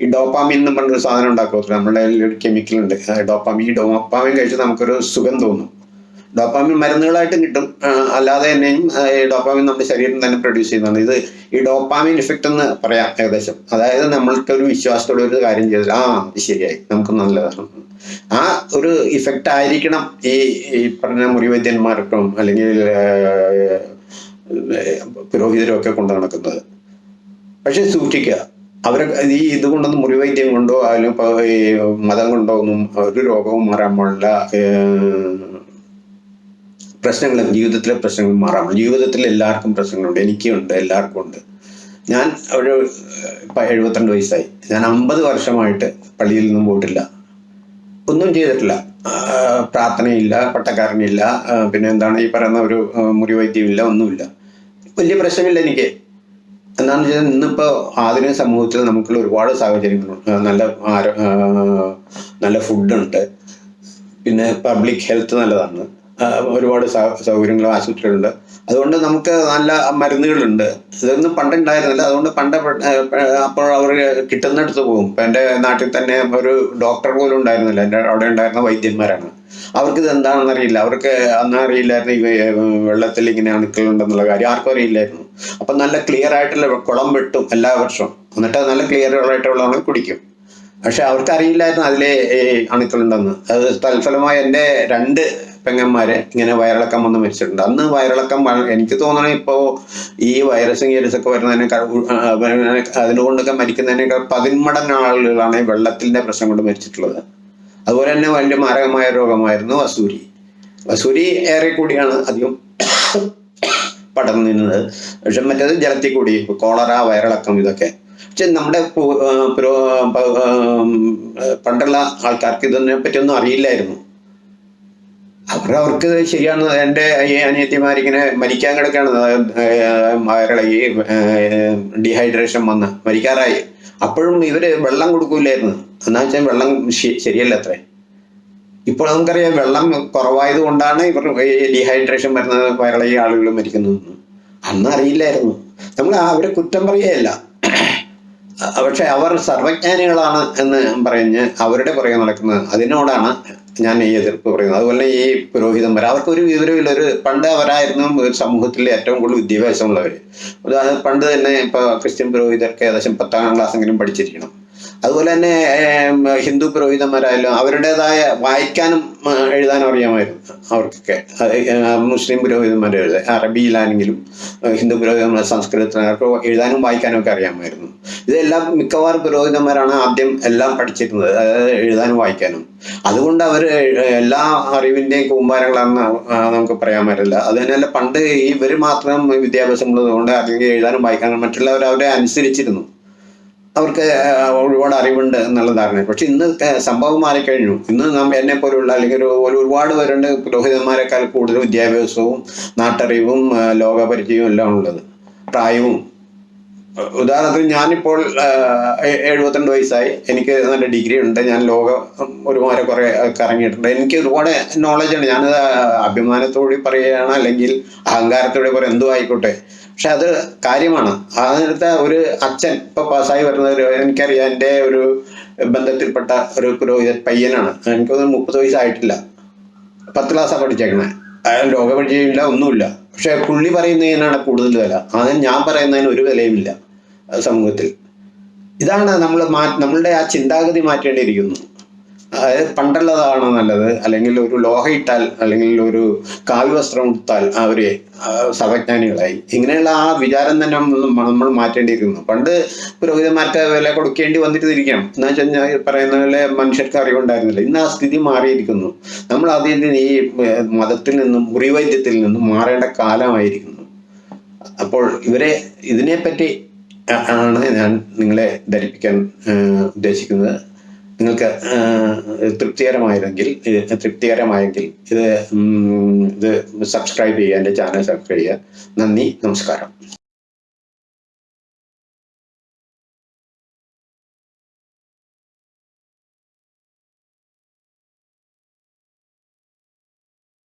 ഈ ഡോപ്പാമിൻ എന്ന് പറഞ്ഞൊരു സാധനം ഉണ്ടാക്കുക നമ്മുടെ ഒരു കെമിക്കൽ ഉണ്ട്. ഡോപ്പാമിൻ ഈ ഡോപ്പാമിൻ കഴിച്ച് നമുക്കൊരു സുഖം തോന്നും. ഡോപ്പാമിൻ മരുന്നുകളായിട്ടും കിട്ടും. അല്ലാതെ തന്നെയും ഈ ഡോപ്പാമിൻ നമ്മുടെ ശരീരം തന്നെ പ്രൊഡ്യൂസ് ചെയ്യുന്നതാണ്. ഇത് ഈ ഡോപ്പാമിൻ ഇഫക്റ്റ് എന്ന് പറയാം ഏകദേശം. അതായത് നമ്മൾക്ക് ഒരു വിശ്വാസത്തോടെ ഒരു കാര്യം ചെയ്താൽ ആ ശരിയായി. നമുക്ക് നല്ലതാണ്. ആ ഒരു ഇഫക്റ്റ് ആയിരിക്കണം ഈ ഈ പറഞ്ഞ മുറിവൈദ്യന്മാർക്കും അല്ലെങ്കിൽ പുരോഹിതരും ഒക്കെ കൊണ്ടു നടക്കുന്നത്. പക്ഷെ സൂക്ഷിക്കുക. അവരെ ഈ ഇത് കൊണ്ടൊന്നും മുറിവൈദ്യം കൊണ്ടോ അതിലും മതം കൊണ്ടോ ഒന്നും ഒരു രോഗവും മാറാൻ പാടില്ല ഏഹ്, പ്രശ്നങ്ങൾ ജീവിതത്തിലെ പ്രശ്നങ്ങൾ മാറാം. ജീവിതത്തിൽ എല്ലാവർക്കും പ്രശ്നങ്ങളുണ്ട്. എനിക്കുണ്ട്. എല്ലാവർക്കും ഉണ്ട്. ഞാൻ ഒരു ഇപ്പൊ എഴുപത്തിരണ്ട് വയസ്സായി. ഞാൻ അമ്പത് വർഷമായിട്ട് പള്ളിയിൽ നിന്നും പോയിട്ടില്ല. ഒന്നും ചെയ്തിട്ടില്ല. പ്രാർത്ഥനയില്ല പട്ടക്കാരനില്ല. പിന്നെ എന്താണ് ഈ പറയുന്ന ഒരു മുറിവൈദ്യമില്ല ഒന്നുമില്ല. വലിയ പ്രശ്നമില്ല എനിക്ക്. എന്താണെന്ന് വെച്ചാൽ ഇന്നിപ്പോൾ ആധുനിക സമൂഹത്തിൽ നമുക്കുള്ള ഒരുപാട് സാഹചര്യങ്ങളുണ്ട് നല്ല ആരോ നല്ല ഫുഡുണ്ട്. പിന്നെ പബ്ലിക് ഹെൽത്ത് നല്ലതാണ്. ഒരുപാട് സൗകര്യങ്ങളും ആശുപത്രികളുണ്ട്. അതുകൊണ്ട് നമുക്ക് നല്ല മരുന്നുകളുണ്ട്. ഇതൊന്നും പണ്ടുണ്ടായിരുന്നില്ല. അതുകൊണ്ട് പണ്ട് അപ്പോൾ അവർ കിട്ടുന്നിടത്ത് പോകും ഇപ്പം എന്റെ നാട്ടിൽ തന്നെ ഒരു ഡോക്ടർ പോലും ഉണ്ടായിരുന്നില്ല. എന്റെ അവിടെ ഉണ്ടായിരുന്ന വൈദ്യന്മാരാണ്. അവർക്ക് ഇത് എന്താണെന്ന് അറിയില്ല. അവർക്ക് അന്ന് അറിയില്ലായിരുന്നു ഈ വെള്ളത്തിൽ ഇങ്ങനെ അണുക്കളുണ്ടെന്നുള്ള കാര്യം. ആർക്കും അറിയില്ലായിരുന്നു. അപ്പം നല്ല ക്ലിയർ ആയിട്ടുള്ള കുളം വെട്ടും എല്ലാ വർഷവും. എന്നിട്ട് നല്ല ക്ലിയർ ആയിട്ടുള്ള വെള്ളം കുടിക്കും. പക്ഷെ അവർക്ക് അറിയില്ലായിരുന്നു അതിലെ അണുക്കളുണ്ടെന്ന്. അത് തൽഫലമായി എന്റെ രണ്ട് പെങ്ങന്മാരെ ഇങ്ങനെ വയറിളക്കം വന്ന് മരിച്ചിട്ടുണ്ട്. അന്ന് വയറിളക്കം എനിക്ക് തോന്നണേ ഇപ്പോൾ ഈ വൈറസും ആ, വരുന്നതിനെ- അതിനുകൊണ്ടൊക്കെ മരിക്കുന്നതിനേക്കാൾ പതിന്മടങ്ങ് ആളുകളാണ് ഈ വെള്ളത്തിന്റെ പ്രശ്നം കൊണ്ട് മരിച്ചിട്ടുള്ളത്. അതുപോലെ തന്നെ വലിയ മാരകമായ രോഗമായിരുന്നു വസൂരി. വസൂരി ഏറെ കൂടിയാണ് അധികം പടർന്നു നിന്നത്. പക്ഷെ മറ്റേത് ജലത്തിൽ കൂടി കോളറ വയറിളക്കം ഇതൊക്കെ. പക്ഷെ നമ്മുടെ പണ്ടുള്ള ആൾക്കാർക്ക് ഇതിനെ പറ്റിയൊന്നും അറിയില്ലായിരുന്നു. അവർ അവർക്ക് ശരിയാണ്. എന്റെ ഈ അനിയത്തിമാരിങ്ങനെ മരിക്കാൻ കിടക്കാണ്. ഈ ഡീഹൈഡ്രേഷൻ വന്ന് മരിക്കാറായി. അപ്പോഴും ഇവർ വെള്ളം കൊടുക്കൂലായിരുന്നു. എന്നാ വെച്ചാൽ വെള്ളം ശരിയല്ല അത്രേ. ഇപ്പോൾ നമുക്കറിയാം വെള്ളം കുറവായത് കൊണ്ടാണ് ഇവർ ഡീഹൈഡ്രേഷൻ വരുന്നത് വയറിളകി ആളുകൾ മരിക്കുന്നത്. അന്ന് അറിയില്ലായിരുന്നു. നമ്മൾ അവരെ കുറ്റം പറയുകയല്ല. പക്ഷെ അവർ സർവജ്ഞാനികളാണ് എന്ന് പറഞ്ഞ് അവരുടെ പുറകെ നടക്കുന്നത്. അതിനോടാണ് ഞാൻ ഈ എതിർപ്പ് പറയുന്നത് അതുപോലെ ഈ പുരോഹിതന്മാർ അവർക്ക് ഒരു വിവരമില്ല ഒരു പണ്ട് അവരായിരുന്നു ഒരു സമൂഹത്തിലെ ഏറ്റവും കൂടുതൽ വിദ്യാഭ്യാസമുള്ളവർ ഉദാഹരണം പണ്ട് തന്നെ ഇപ്പൊ ക്രിസ്ത്യൻ പുരോഹിതർക്ക് ഏകദേശം പത്താം ക്ലാസ്സെങ്കിലും പഠിച്ചിരിക്കണം. അതുപോലെ തന്നെ ഹിന്ദു പുരോഹിതന്മാരായാലും അവരുടേതായ വായിക്കാനും എഴുതാനും അറിയാമായിരുന്നു അവർക്കൊക്കെ. മുസ്ലിം പുരോഹിതന്മാർ പുരോഹിതന്മാരെ അറബിയിലാണെങ്കിലും ഹിന്ദു പുരോഹിതന്മാർ സംസ്കൃതത്തിനൊക്കെ എഴുതാനും വായിക്കാനും ഒക്കെ അറിയാമായിരുന്നു. ഇതെല്ലാം മിക്കവാറും പുരോഹിതന്മാരാണ് ആദ്യം എല്ലാം പഠിച്ചിരുന്നത് അതായത് എഴുതാനും വായിക്കാനും. അതുകൊണ്ട് അവർ എല്ലാ അറിവിന്റെയും കൂമ്പാരങ്ങളാണെന്ന് നമുക്ക് പറയാൻ പറ്റില്ല. അത് തന്നെയല്ല പണ്ട് ഇവർ മാത്രം വിദ്യാഭ്യാസമുള്ളതുകൊണ്ട് അല്ലെങ്കിൽ എഴുതാനും വായിക്കാനും മറ്റുള്ളവർ അവരെ അനുസരിച്ചിരുന്നു. അവർക്ക് ഒരുപാട് അറിവുണ്ട് എന്നുള്ള ധാരണ പക്ഷെ ഇന്ന് സംഭവം മാറിക്കഴിഞ്ഞു. ഇന്ന് നാം എന്നെ പോലുള്ള അല്ലെങ്കിൽ ഒരു ഒരു ഒരുപാട് പേരുണ്ട് പുരോഹിതന്മാരെക്കാൾ കൂടുതൽ വിദ്യാഭ്യാസവും നാട്ടറിവും ലോകപരിചയവും എല്ലാം ഉള്ളത്. പ്രായവും. ഉദാഹരണത്തിന് ഞാനിപ്പോൾ എഴുപത്തിരണ്ട് വയസ്സായി. എനിക്ക് നല്ല ഡിഗ്രി ഉണ്ട്. ഞാൻ ലോകം ഒരുപാട് കുറെ കറങ്ങിയിട്ടുണ്ട്. എനിക്ക് ഒരുപാട് നോളജ് ഉണ്ട്. ഞാനത് അഭിമാനത്തോടെ പറയുകയാണ് അല്ലെങ്കിൽ അഹങ്കാരത്തോടെ പറയാം എന്തോ ആയിക്കോട്ടെ. പക്ഷെ അത് കാര്യമാണ്. ആ നേരത്തെ ഒരു അച്ഛൻ ഇപ്പൊ പാസ്സായി വരുന്ന ഒരു എനിക്കറിയാം എന്റെ ഒരു ബന്ധത്തിൽപ്പെട്ട ഒരു പുരോഹിതൻ പയ്യനാണ്. എനിക്കൊന്നും മുപ്പത് വയസ്സായിട്ടില്ല. പത്ത് ക്ലാസ്സാണ് പഠിച്ചേക്കണേ. അയാൾ രോഗപരിചയമില്ല ഒന്നുമില്ല. പക്ഷെ പുള്ളി പറയുന്നതിനാണ് കൂടുതൽ വില. അതിന് ഞാൻ പറയുന്നതിന് ഒരു വിലയുമില്ല സമൂഹത്തിൽ. ഇതാണ് നമ്മൾ മാ നമ്മളുടെ ആ ചിന്താഗതി മാറ്റേണ്ടിയിരിക്കുന്നു. അതായത് പണ്ടുള്ളതാണ് നല്ലത്. അല്ലെങ്കിൽ ഒരു ലോഹ ഇട്ടാൽ അല്ലെങ്കിൽ ഒരു കാവ്യവസ്ത്രം ഉടുത്താൽ അവർ സർവജ്ഞാനികളായി. ഇങ്ങനെയുള്ള ആ വിചാരം തന്നെ നമ്മൾ മാറ്റേണ്ടിയിരിക്കുന്നു. പണ്ട് പുരോഹിതന്മാർക്ക് വില കൊടുക്കേണ്ടി വന്നിട്ടിരിക്കാം. എന്ന് വെച്ചാൽ ഞാൻ പറയുന്ന പോലെ മനുഷ്യർക്ക് അറിവുണ്ടായിരുന്നില്ല. ഇന്ന് ആ സ്ഥിതി മാറിയിരിക്കുന്നു. നമ്മൾ അതിന് ഈ മതത്തിൽ നിന്നും മുറിവൈദ്യത്തിൽ നിന്നും മാറേണ്ട കാലമായിരിക്കുന്നു. അപ്പോൾ ഇവരെ ഇതിനെപ്പറ്റി ആണ് ഞാൻ നിങ്ങളെ ധരിപ്പിക്കാൻ ഉദ്ദേശിക്കുന്നത്. നിങ്ങൾക്ക് തൃപ്തികരമായിരുന്നെങ്കിൽ തൃപ്തികരമായെങ്കിൽ ഇത് ഇത് സബ്സ്ക്രൈബ് ചെയ്യുക എന്റെ ചാനൽ സബ്സ്ക്രൈബ് ചെയ്യുക. നന്ദി നമസ്കാരം.